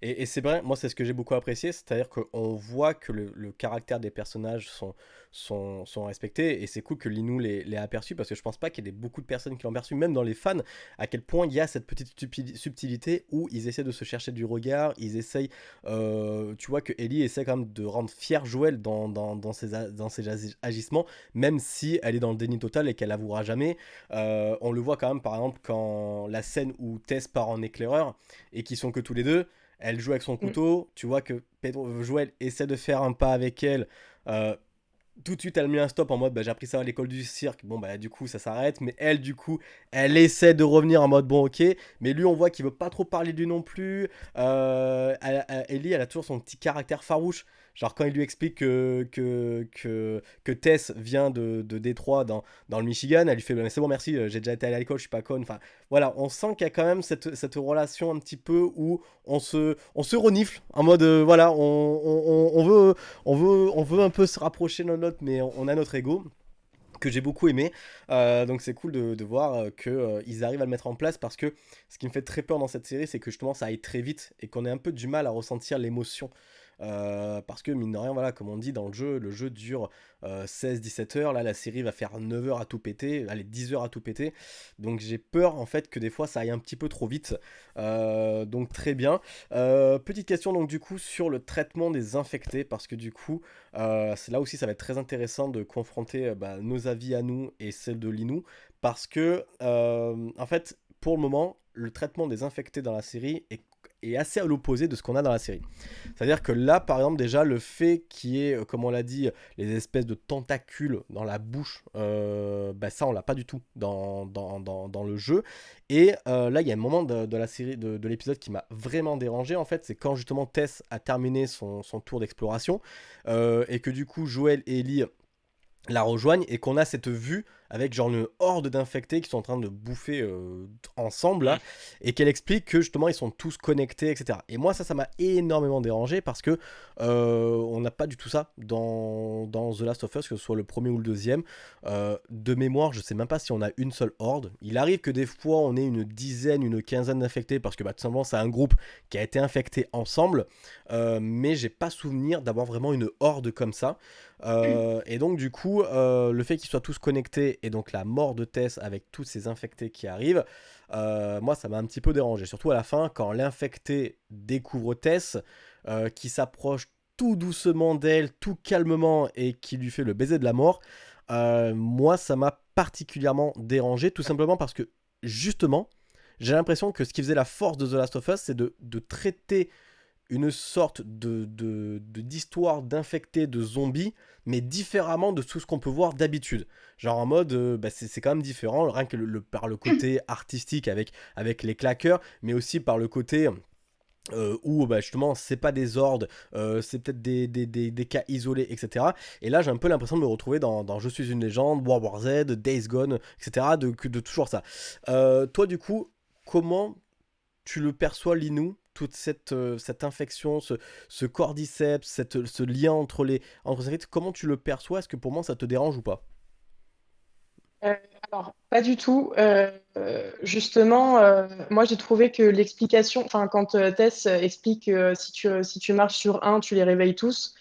Et, c'est vrai, moi c'est ce que j'ai beaucoup apprécié, c'est-à-dire qu'on voit que le, caractère des personnages sont, sont, sont respectés, et c'est cool que Linou l'ait aperçu, parce que je pense pas qu'il y ait beaucoup de personnes qui l'ont perçu, même dans les fans, à quel point il y a cette petite subtilité où ils essaient de se chercher du regard, ils essayent, euh, tu vois que Ellie essaie quand même de rendre fier Joël dans, dans, dans, ses, dans ses agissements, même si elle est dans le déni total et qu'elle avouera jamais. Euh, on le voit quand même par exemple quand la scène où Tess part en éclaireur, et qu'ils sont que tous les deux, elle joue avec son mm. couteau. Tu vois que Pedro, Joël essaie de faire un pas avec elle. Euh, tout de suite, elle met un stop en mode bah, j'ai appris ça à l'école du cirque. Bon, bah, du coup, ça s'arrête. Mais elle, du coup, elle essaie de revenir en mode bon, ok. Mais lui, on voit qu'il veut pas trop parler de lui non plus. Euh, Ellie, elle a toujours son petit caractère farouche. Genre quand il lui explique que, Tess vient de, de Détroit dans, le Michigan, elle lui fait bah, c'est bon merci, euh, j'ai déjà été à l'école, je suis pas conne. Enfin voilà, on sent qu'il y a quand même cette, relation un petit peu où on se, renifle en mode euh, voilà, on, veut, un peu se rapprocher de notre, mais on a notre ego que j'ai beaucoup aimé. Euh, donc c'est cool de, de voir qu'ils arrivent à le mettre en place parce que ce qui me fait très peur dans cette série, c'est que justement ça aille très vite et qu'on ait un peu du mal à ressentir l'émotion. Euh, parce que mine de rien, voilà, comme on dit dans le jeu, le jeu dure 16-17 euh, heures. Là, la série va faire 9 heures à tout péter, allez, 10 heures à tout péter. Donc j'ai peur en fait que des fois ça aille un petit peu trop vite. Euh, donc très bien. petite question donc du coup sur le traitement des infectés, parce que du coup, là aussi ça va être très intéressant de confronter bah, nos avis à nous et celles de Linou, parce que en fait, pour le moment, le traitement des infectés dans la série est est assez à l'opposé de ce qu'on a dans la série. C'est-à-dire que là, par exemple, déjà, le fait qu'il y ait, euh, comme on l'a dit, les espèces de tentacules dans la bouche, euh, bah, ça, on l'a pas du tout dans, le jeu. Et euh, là, il y a un moment de, la série, de, de l'épisode qui m'a vraiment dérangé, en fait, c'est quand justement Tess a terminé son, son tour d'exploration, et que du coup, Joël et Ellie la rejoignent, et qu'on a cette vue avec genre une horde d'infectés qui sont en train de bouffer euh, ensemble là, et qu'elle explique que justement ils sont tous connectés, etc. Et moi ça, ça m'a énormément dérangé parce que euh, on n'a pas du tout ça dans, dans, The Last of Us, que ce soit le premier ou le deuxième. Euh, de mémoire, je sais même pas si on a une seule horde. Il arrive que des fois on ait une dizaine, une quinzaine d'infectés parce que bah, tout simplement c'est un groupe qui a été infecté ensemble, mais j'ai pas souvenir d'avoir vraiment une horde comme ça. et donc du coup, le fait qu'ils soient tous connectés et donc la mort de Tess avec tous ces infectés qui arrivent, euh, moi ça m'a un petit peu dérangé. Surtout à la fin, quand l'infecté découvre Tess, euh, qui s'approche tout doucement d'elle, tout calmement, et qui lui fait le baiser de la mort, euh, moi, ça m'a particulièrement dérangé, tout simplement parce que, justement, j'ai l'impression que ce qui faisait la force de The Last of Us, c'est de, traiter une sorte de d'histoire d'infectés, de zombies, mais différemment de tout ce qu'on peut voir d'habitude. Genre en mode, euh, bah, c'est quand même différent, rien que le, par le côté artistique avec, avec les claqueurs, mais aussi par le côté... Euh, où bah, justement c'est pas des ordres, euh, c'est peut-être des, des, des, cas isolés, etc. Et là j'ai un peu l'impression de me retrouver dans, dans, Je suis une légende, World War Z, Days Gone, etc. De, de toujours ça. toi du coup, comment tu le perçois Linou? Toute cette, euh, cette infection, ce, ce cordyceps, cette, ce lien entre les entre comment tu le perçois? Est-ce que pour moi ça te dérange ou pas? Euh, alors, pas du tout. Euh, justement, moi j'ai trouvé que l'explication, enfin, quand Tess explique si, tu, si tu marches sur un, tu les réveilles tous,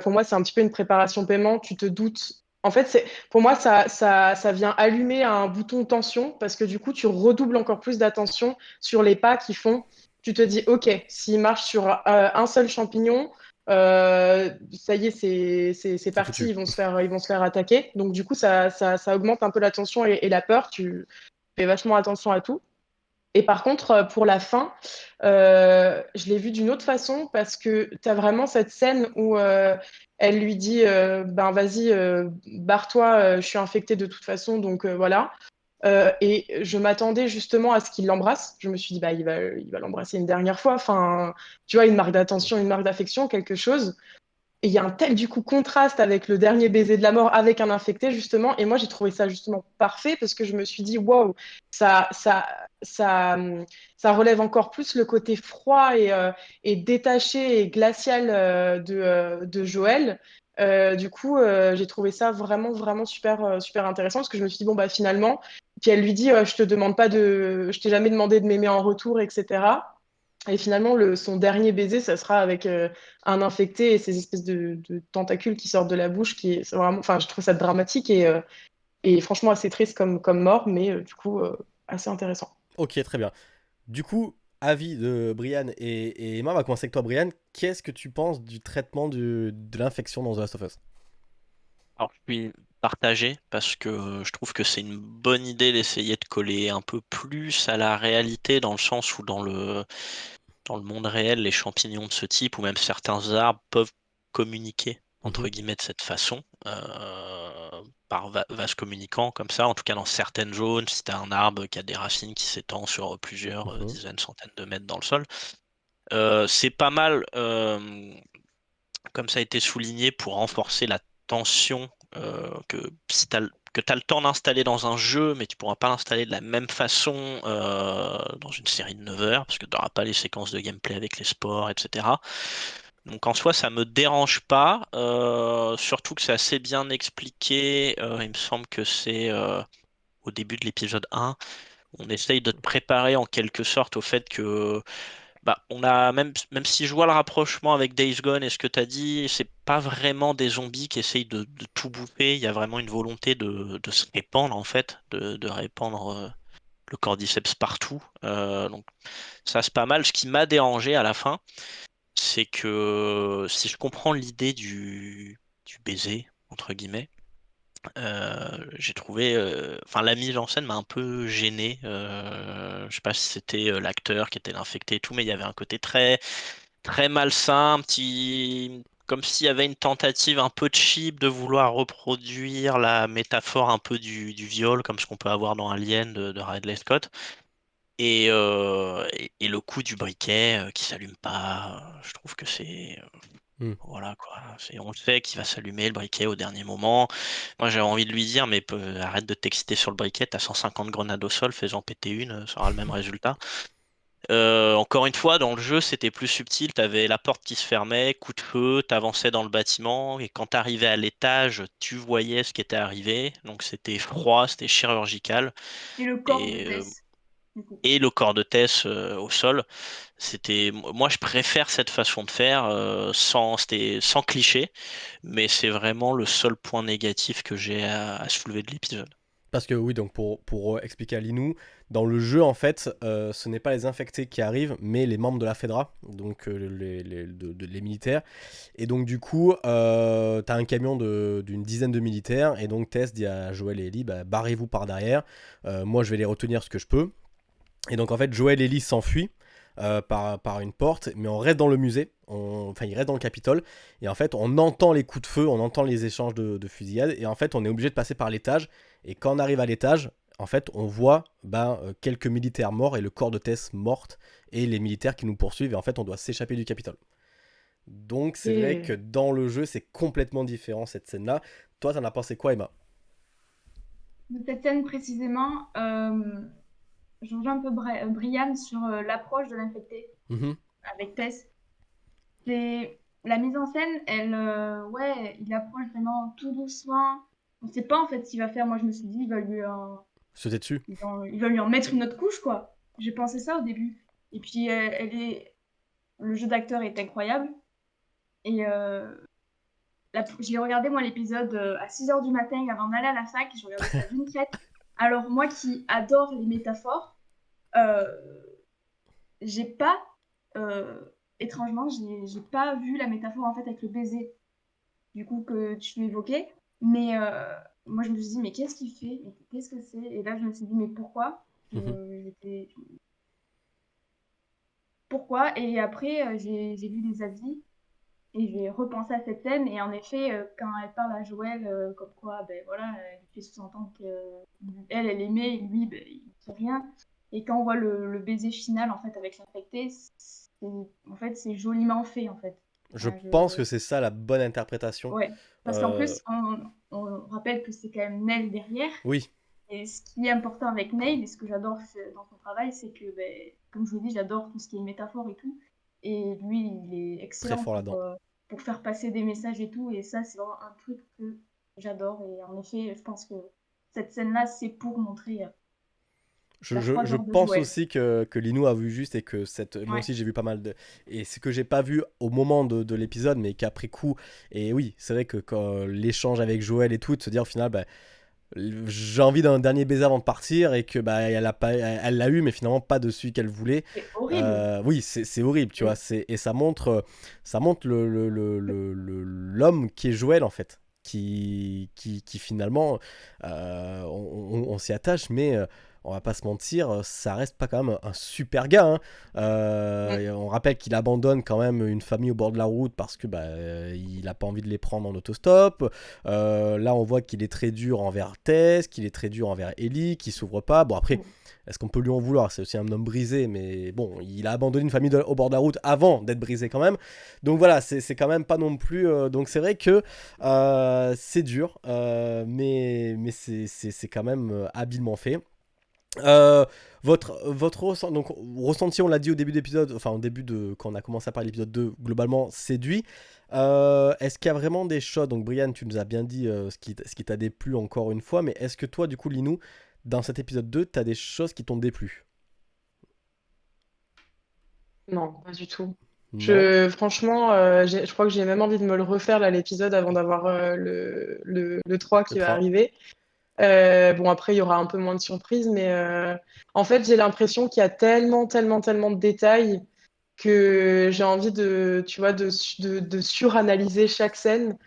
pour moi c'est un petit peu une préparation paiement. Tu te doutes. En fait, pour moi ça, ça, ça vient allumer un bouton tension parce que du coup tu redoubles encore plus d'attention sur les pas qui font tu te dis, OK, s'il marche sur euh, un seul champignon, euh, ça y est, c'est parti, ils vont, se faire, ils vont se faire attaquer. Donc, du coup, ça, ça, ça augmente un peu la tension et, la peur. Tu fais vachement attention à tout. Et par contre, euh, pour la fin, je l'ai vu d'une autre façon parce que tu as vraiment cette scène où elle lui dit Ben vas-y, barre-toi, je suis infectée de toute façon, donc voilà. Euh, et je m'attendais justement à ce qu'il l'embrasse. Je me suis dit, bah, il va, il va l'embrasser une dernière fois. Enfin, tu vois, une marque d'attention, une marque d'affection, quelque chose. Et il y a un tel, du coup, contraste avec le dernier baiser de la mort avec un infecté, justement. Et moi, j'ai trouvé ça justement parfait parce que je me suis dit, wow, ça, ça, ça, ça relève encore plus le côté froid et, euh, détaché et glacial euh, de, de Joël. du coup, j'ai trouvé ça vraiment, vraiment super, super intéressant parce que je me suis dit, bon, bah, finalement, puis elle lui dit Je te demande pas de. Je t'ai jamais demandé de m'aimer en retour, etc. Et finalement, le, son dernier baiser, ça sera avec euh, un infecté et ces espèces de, tentacules qui sortent de la bouche. Qui est vraiment, enfin, je trouve ça dramatique et, euh, et franchement assez triste comme, comme mort, mais euh, du coup, assez intéressant. Ok, très bien. Du coup, avis de Brian et, Emma, on va commencer avec toi, Brian. Qu'est-ce que tu penses du traitement de l'infection dans The Last of Us? Alors, je suis partagé parce que je trouve que c'est une bonne idée d'essayer de coller un peu plus à la réalité dans le sens où dans le, dans le monde réel, les champignons de ce type ou même certains arbres peuvent communiquer entre mhm. guillemets de cette façon euh, par vase communicant comme ça en tout cas dans certaines zones si tu un arbre qui a des racines qui s'étend sur plusieurs euh, mhm. dizaines centaines de mètres dans le sol euh, c'est pas mal comme ça a été souligné pour renforcer la tension euh, que si tu as, le temps d'installer dans un jeu, mais tu pourras pas l'installer de la même façon euh, dans une série de 9 heures, parce que tu n'auras pas les séquences de gameplay avec les sports, etc. Donc en soi, ça me dérange pas, euh, surtout que c'est assez bien expliqué. il me semble que c'est au début de l'épisode 1. On essaye de te préparer en quelque sorte au fait que bah, on a même, même si je vois le rapprochement avec Days Gone et ce que tu as dit, c'est pas vraiment des zombies qui essayent de, tout bouffer. Il y a vraiment une volonté de, se répandre, en fait, de, répandre euh, le cordyceps partout. Euh, donc, ça, c'est pas mal. Ce qui m'a dérangé à la fin, c'est que si je comprends l'idée du, du baiser, entre guillemets, j'ai trouvé, enfin la mise en scène m'a un peu gêné. Euh, je sais pas si c'était l'acteur qui était l'infecté et tout, mais il y avait un côté très très malsain, petit, comme s'il y avait une tentative un peu cheap de vouloir reproduire la métaphore un peu du, viol, comme ce qu'on peut avoir dans Alien de, de Ridley Scott. Et, et, le coup du briquet qui s'allume pas, je trouve que c'est Mmh. Voilà quoi, on le sait qu'il va s'allumer le briquet au dernier moment. Moi j'ai envie de lui dire mais arrête de t'exciter sur le briquet, t'as 150 grenades au sol, fais-en péter une, ça aura le même résultat. Euh, encore une fois, dans le jeu, c'était plus subtil. T'avais la porte qui se fermait, coup de feu, t'avançais dans le bâtiment, et quand t'arrivais à l'étage, tu voyais ce qui était arrivé. Donc c'était froid, c'était chirurgical. Et le corps euh, et le corps de Tess euh, au sol. C'était, moi, je préfère cette façon de faire euh, sans, sans cliché, mais c'est vraiment le seul point négatif que j'ai à, soulever de l'épisode. Parce que oui, donc pour, pour euh, expliquer à Linou, dans le jeu, en fait, euh, ce n'est pas les infectés qui arrivent, mais les membres de la FEDRA, donc euh, les, les, les, militaires. Et donc du coup, euh, tu as un camion d'une dizaine de militaires, et donc Tess dit à Joël et Ellie, bah, barrez-vous par derrière, moi je vais les retenir ce que je peux. Et donc en fait, Joël et Ellie s'enfuient. par, par, une porte, mais on reste dans le musée, enfin il reste dans le Capitole, et en fait on entend les coups de feu, on entend les échanges de, de fusillades, et en fait on est obligé de passer par l'étage, et quand on arrive à l'étage, en fait, on voit ben, euh, quelques militaires morts et le corps de Tess morte et les militaires qui nous poursuivent. Et en fait, on doit s'échapper du Capitole. Donc, c'est vrai que dans le jeu, c'est complètement différent cette scène-là. Toi, t'en as pensé quoi, Emma? Cette scène précisément, euh, je rejoins un peu Brian sur euh, l'approche de l'infecté mm-hmm. avec Tess. C'est la mise en scène, elle, euh, ouais, il approche vraiment tout doucement. On ne sait pas en fait ce qu'il va faire. Moi, je me suis dit, il va lui dessus. Il va, lui en mettre une autre couche, quoi. J'ai pensé ça au début. Et puis, euh, elle est... le jeu d'acteur est incroyable. Et euh... j'ai regardé, moi, l'épisode à 6h du matin avant d'aller à la fac. Je regardais ça d'une traite. Alors, moi qui adore les métaphores, euh, j'ai pas... étrangement, j'ai pas vu la métaphore, en fait, avec le baiser. Du coup, que tu évoquais. Mais moi, je me suis dit, mais qu'est-ce qu'il fait? Qu'est-ce que c'est? Et là, je me suis dit, mais pourquoi? Mhm. Pourquoi? Et après, euh, j'ai lu des avis et j'ai repensé à cette scène. Et en effet, euh, quand elle parle à Joël, euh, comme quoi, ben voilà, elle fait sous-entendre qu'elle, elle aimait, et lui, ben, il ne fait rien. Et quand on voit le, baiser final, en fait, avec l'infecté, en fait, c'est joliment fait, en fait. Je pense que c'est ça la bonne interprétation. Ouais, parce qu'en plus, on, rappelle que c'est quand même Neil derrière. Oui. Et ce qui est important avec Neil, et ce que j'adore dans son travail, c'est que, ben, comme je vous dis, j'adore tout ce qui est métaphore et tout. Et lui, il est excellent pour, euh, pour, faire passer des messages et tout. Et ça, c'est vraiment un truc que j'adore. Et en effet, je pense que cette scène-là, c'est pour montrer euh, je, je, pense aussi que, que Linou a vu juste et que cette. Moi aussi, j'ai vu pas mal de. Et ce que j'ai pas vu au moment de, de l'épisode, mais qu'après coup. Et oui, c'est vrai que quand l'échange avec Joël et tout, de se dire au final, bah, j'ai envie d'un dernier baiser avant de partir et que bah elle a pas elle l'a eu mais finalement pas de celui qu'elle voulait. Horrible. Euh, oui c'est horrible tu vois. C'est et ça montre ça montre le l'homme le, le, qui est Joël en fait qui qui, qui finalement euh, on, on s'y attache mais euh, on va pas se mentir, euh, ça reste pas quand même un super gars. Hein. Euh, on rappelle qu'il abandonne quand même une famille au bord de la route parce que bah, il a pas envie de les prendre en autostop. Euh, là, on voit qu'il est très dur envers Tess, qu'il est très dur envers Ellie, qui s'ouvre pas. Bon, après, est-ce qu'on peut lui en vouloir? C'est aussi un homme brisé, mais bon, il a abandonné une famille au bord de la route avant d'être brisé quand même. Donc voilà, c'est quand même pas non plus. donc c'est vrai que c'est dur, mais, mais c'est quand même habilement fait. Euh, votre, votre ressenti, donc, ressenti, on l'a dit au début d'épisode, enfin au début de quand on a commencé à parler l'épisode 2, globalement séduit. Euh, est-ce qu'il y a vraiment des choses, donc Brian, tu nous as bien dit euh, ce qui, ce qui t'a déplu encore une fois, mais est-ce que toi, du coup, Linou, dans cet épisode 2, tu as des choses qui t'ont déplu? Non, pas du tout. Je, franchement, je crois que j'ai même envie de me le refaire là l'épisode avant d'avoir le, le, le, 3 qui va arriver. Euh, bon, après, il y aura un peu moins de surprises, mais euh, en fait, j'ai l'impression qu'il y a tellement, tellement, tellement de détails que j'ai envie de, tu vois, de, de, suranalyser chaque scène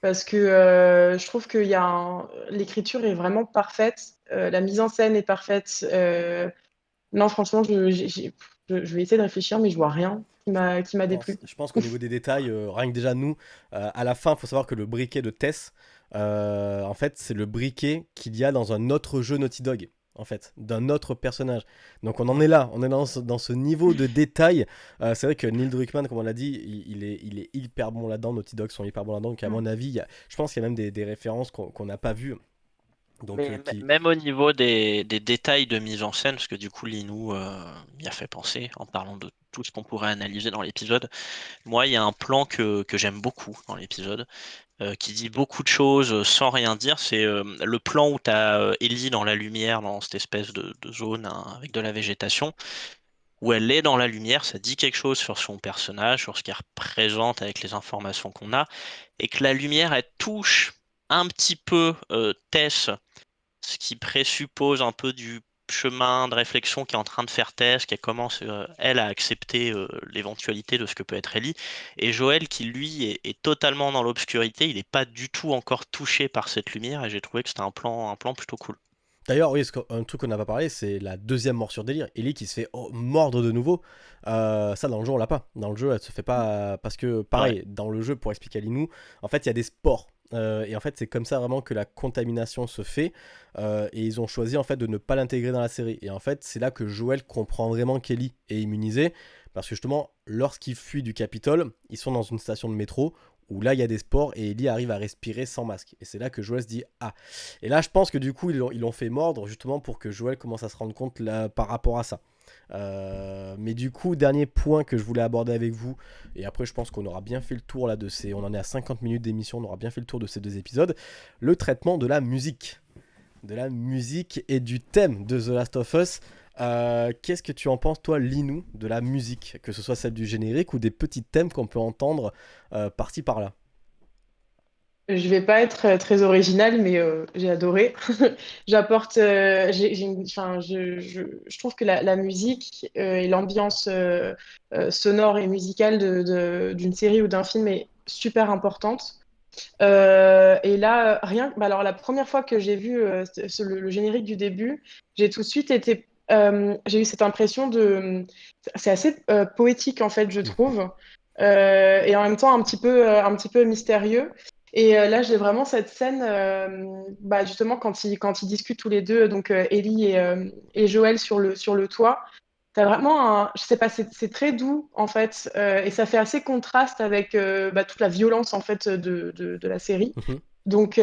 parce que euh, je trouve que l'écriture est vraiment parfaite, la mise en scène est parfaite. non, franchement, je, je, vais essayer de réfléchir, mais je vois rien qui m'a déplu. Je pense qu'au niveau des détails, rien que déjà nous, à la fin, il faut savoir que le briquet de Tess, euh, en fait, c'est le briquet qu'il y a dans un autre jeu Naughty Dog en fait, d'un autre personnage. Donc on en est là, on est dans ce, dans ce niveau de détail. Euh, c'est vrai que Neil Druckmann, comme on l'a dit, il, est, il est hyper bon là-dedans, Naughty Dog sont hyper bons là-dedans, donc à mon avis, je pense qu'il y a même des, des références qu'on n'a pas vues. Donc, euh, Même au niveau des, des, détails de mise en scène, parce que du coup Linou m'y a fait penser en parlant de tout ce qu'on pourrait analyser dans l'épisode. Moi, il y a un plan que, que j'aime beaucoup dans l'épisode. Euh, qui dit beaucoup de choses euh, sans rien dire. C'est euh, le plan où tu as Ellie dans la lumière, dans cette espèce de, zone hein, avec de la végétation, où elle est dans la lumière, ça dit quelque chose sur son personnage, sur ce qu'elle représente avec les informations qu'on a, et que la lumière, elle touche un petit peu Tess ce qui présuppose un peu du chemin de réflexion qui est en train de faire Tess, qui commence, euh, elle, à accepter euh, l'éventualité de ce que peut être Ellie, et Joël qui, lui, est, totalement dans l'obscurité, il n'est pas du tout encore touché par cette lumière, et j'ai trouvé que c'était un plan, un plan plutôt cool. D'ailleurs, oui, un truc qu'on n'a pas parlé, c'est la deuxième morsure délire. Ellie qui se fait oh, mordre de nouveau. Euh, ça, dans le jeu, on l'a pas. Dans le jeu, elle se fait pas. Parce que, pareil, dans le jeu, pour expliquer à Linou, en fait, il y a des sports euh, et en fait, c'est comme ça vraiment que la contamination se fait. Euh, et ils ont choisi en fait de ne pas l'intégrer dans la série. Et en fait, c'est là que Joël comprend vraiment qu'Ellie est immunisée. Parce que justement, lorsqu'ils fuient du Capitole, ils sont dans une station de métro où là il y a des sports et Ellie arrive à respirer sans masque. Et c'est là que Joël se dit Ah Et là, je pense que du coup, ils l'ont fait mordre justement pour que Joël commence à se rendre compte par rapport à ça. Euh, mais du coup, dernier point que je voulais aborder avec vous, et après je pense qu'on aura bien fait le tour là de ces... On en est à 50 minutes d'émission, on aura bien fait le tour de ces deux épisodes. Le traitement de la musique. De la musique et du thème de The Last of Us. Euh, qu'est-ce que tu en penses, toi, Linou, de la musique? Que ce soit celle du générique ou des petits thèmes qu'on peut entendre euh, par-ci par-là? Je vais pas être euh, très originale, mais euh, j'ai adoré. J'apporte, euh, je, trouve que la, musique et l'ambiance sonore et musicale d'une de, série ou d'un film est super importante. et là, rien. Bah alors, la première fois que j'ai vu le, générique du début, j'ai tout de suite été. j'ai eu cette impression de. C'est assez poétique en fait, je trouve. et en même temps un petit peu, un petit peu mystérieux. Et euh, là, j'ai vraiment cette scène, euh, bah, justement, quand ils, quand ils discutent tous les deux, donc euh, Ellie et, et, Joël sur le, sur le toit. T'as vraiment un, je sais pas, c'est très doux en fait, et ça fait assez contraste avec bah, toute la violence en fait de, de, de la série. Mhm. Donc,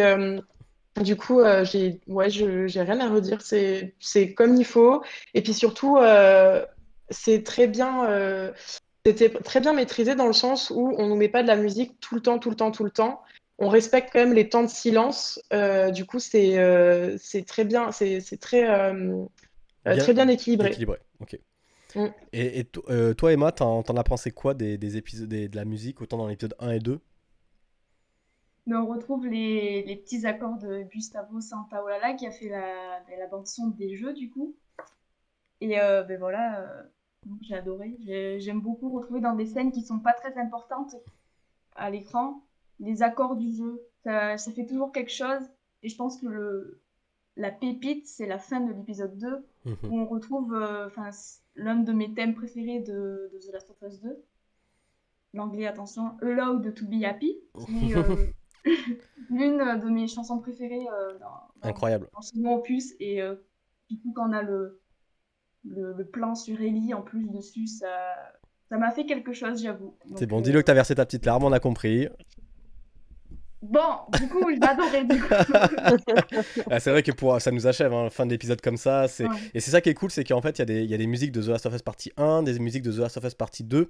du coup, j'ai, ouais, j'ai rien à redire. C'est, c'est comme il faut. Et puis surtout, c'est très bien. c'était très bien maîtrisé dans le sens où on nous met pas de la musique tout le temps, tout le temps, tout le temps on respecte quand même les temps de silence. Euh, du coup, c'est euh, très bien, c'est très, euh, très bien équilibré. équilibré. ok. Mm. Et, toi, Emma, t'en as pensé quoi des, épisodes de la musique, autant dans l'épisode 1 et 2 mais on retrouve les, petits accords de Gustavo Santaolalla qui a fait la, la bande-son des jeux, du coup. Et ben voilà, j'ai adoré. J'aime beaucoup retrouver dans des scènes qui sont pas très importantes à l'écran les accords du jeu. Ça, fait toujours quelque chose. Et je pense que le, la pépite, c'est la fin de l'épisode 2, mhm. où on retrouve euh, l'un de mes thèmes préférés de, The Last of Us 2. L'anglais, attention, Allowed to be happy. Euh, l'une de mes chansons préférées euh, dans, Incroyable. dans ce opus. Et du coup, quand on a le, le, plan sur Ellie en plus dessus, ça. Ça m'a fait quelque chose, j'avoue. C'est bon, dis-le que t'as versé ta petite larme, on a compris. Bon, du coup, j'ai adoré. ah, c'est vrai que pour, ça nous achève, hein, fin de l'épisode comme ça. Et c'est ça qui est cool, c'est qu'en fait, il y, y, a des musiques de The Last of Us partie 1, des musiques de The Last of Us partie 2,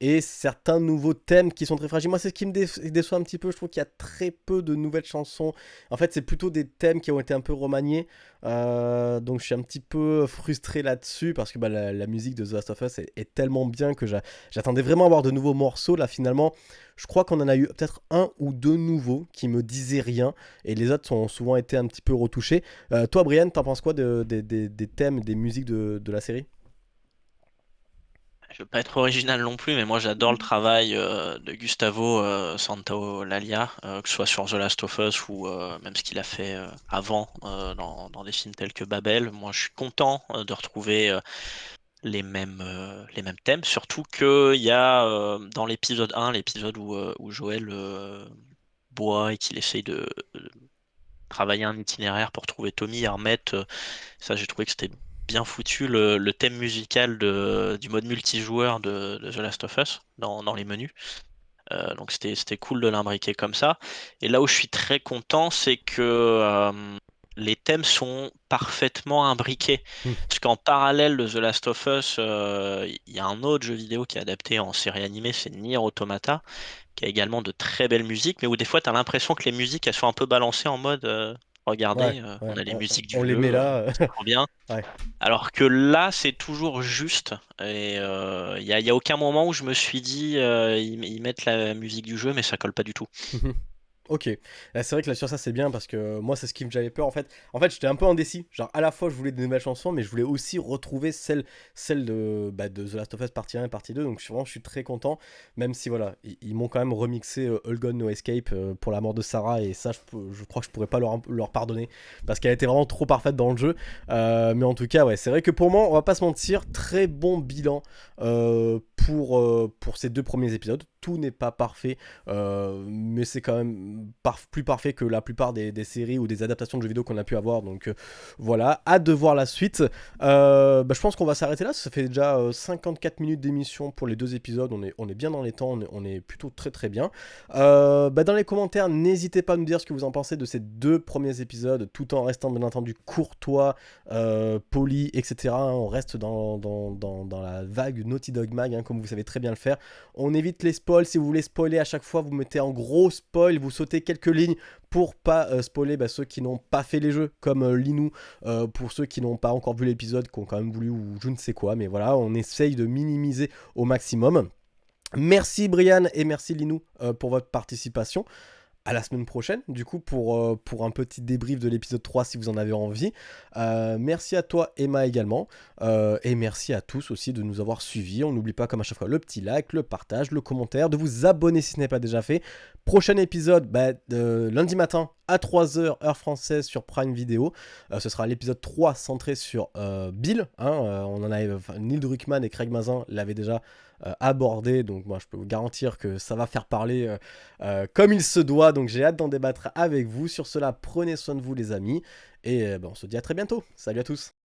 et certains nouveaux thèmes qui sont très fragiles. Moi, c'est ce qui me déçoit un petit peu. Je trouve qu'il y a très peu de nouvelles chansons. En fait, c'est plutôt des thèmes qui ont été un peu remaniés. Euh, donc, je suis un petit peu frustré là-dessus, parce que bah, la, musique de The Last of Us est, est tellement bien que j'attendais vraiment à avoir de nouveaux morceaux. Là, finalement, je crois qu'on en a eu peut-être un ou deux nouveaux qui me disaient rien et les autres ont souvent été un petit peu retouchés. Euh, toi, Brian, t'en penses quoi des thèmes, des musiques de, la série? Je veux pas être original non plus, mais moi j'adore le travail euh, de Gustavo euh, Santaolalla, euh, que ce soit sur The Last of Us ou même ce qu'il a fait avant dans, des films tels que Babel. Moi je suis content de retrouver les mêmes, les mêmes thèmes, surtout qu'il y a dans l'épisode 1, l'épisode où, Joël boit et qu'il essaye de, travailler un itinéraire pour trouver Tommy et remettre, ça j'ai trouvé que c'était bien foutu, le, thème musical de, du mode multijoueur de, The Last of Us dans, dans les menus. donc c'était cool de l'imbriquer comme ça. Et là où je suis très content, c'est que les thèmes sont parfaitement imbriqués. Hmm. Parce qu'en parallèle de The Last of Us, euh, il y a un autre jeu vidéo qui est adapté en série animée, c'est Nier Automata, qui a également de très belles musiques, mais où des fois tu as l'impression que les musiques elles sont un peu balancées en mode euh, regardez, euh, on a les musiques du on les met là, bien. Alors que là c'est toujours juste et il n'y a, aucun moment où je me suis dit ils, mettent la musique du jeu mais ça colle pas du tout. Ok, c'est vrai que là sur ça c'est bien parce que moi c'est ce qui me j'avais peur en fait. En fait j'étais un peu indécis, genre à la fois je voulais des nouvelles chansons mais je voulais aussi retrouver celle, celle de, bah, The Last of Us partie 1 et partie 2 donc vraiment je suis très content. Même si voilà ils, m'ont quand même remixé euh, All Gone No Escape euh, pour la mort de Sarah. Et ça je, crois que je pourrais pas leur, pardonner. Parce qu'elle était vraiment trop parfaite dans le jeu. Euh, mais en tout cas ouais c'est vrai que pour moi on va pas se mentir très bon bilan pour ces deux premiers épisodes tout n'est pas parfait, euh, mais c'est quand même plus parfait que la plupart des, séries ou des adaptations de jeux vidéo qu'on a pu avoir. Donc euh, voilà, hâte de voir la suite. Euh, bah, je pense qu'on va s'arrêter là, ça fait déjà 54 minutes d'émission pour les deux épisodes, on est, on est bien dans les temps, on est, plutôt très très bien. Bah, dans les commentaires, n'hésitez pas à nous dire ce que vous en pensez de ces deux premiers épisodes, tout en restant bien entendu courtois, poli, etc. On reste dans, dans, la vague Naughty Dog Mag, hein, comme vous savez très bien le faire. On évite les si vous voulez spoiler à chaque fois, vous mettez en gros spoil, vous sautez quelques lignes pour pas euh, spoiler bah, ceux qui n'ont pas fait les jeux, comme euh, Linou, euh, pour ceux qui n'ont pas encore vu l'épisode, qui ont quand même voulu ou je ne sais quoi. Mais voilà, on essaye de minimiser au maximum. Merci Brian et merci Linou pour votre participation à la semaine prochaine, du coup, pour, euh, pour un petit débrief de l'épisode 3 si vous en avez envie. Euh, merci à toi, Emma, également. Euh, et merci à tous aussi de nous avoir suivis. On n'oublie pas, comme à chaque fois, le petit like, le partage, le commentaire, de vous abonner si ce n'est pas déjà fait. Prochain épisode, bah, lundi matin à 3h, heure française, sur Prime Video. ce sera l'épisode 3 centré sur Bill. Hein, on en avait, Neil Druckmann et Craig Mazin l'avaient déjà euh, abordé. Donc moi je peux vous garantir que ça va faire parler euh, euh, comme il se doit. Donc j'ai hâte d'en débattre avec vous. Sur cela, prenez soin de vous les amis. Et ben, on se dit à très bientôt. Salut à tous.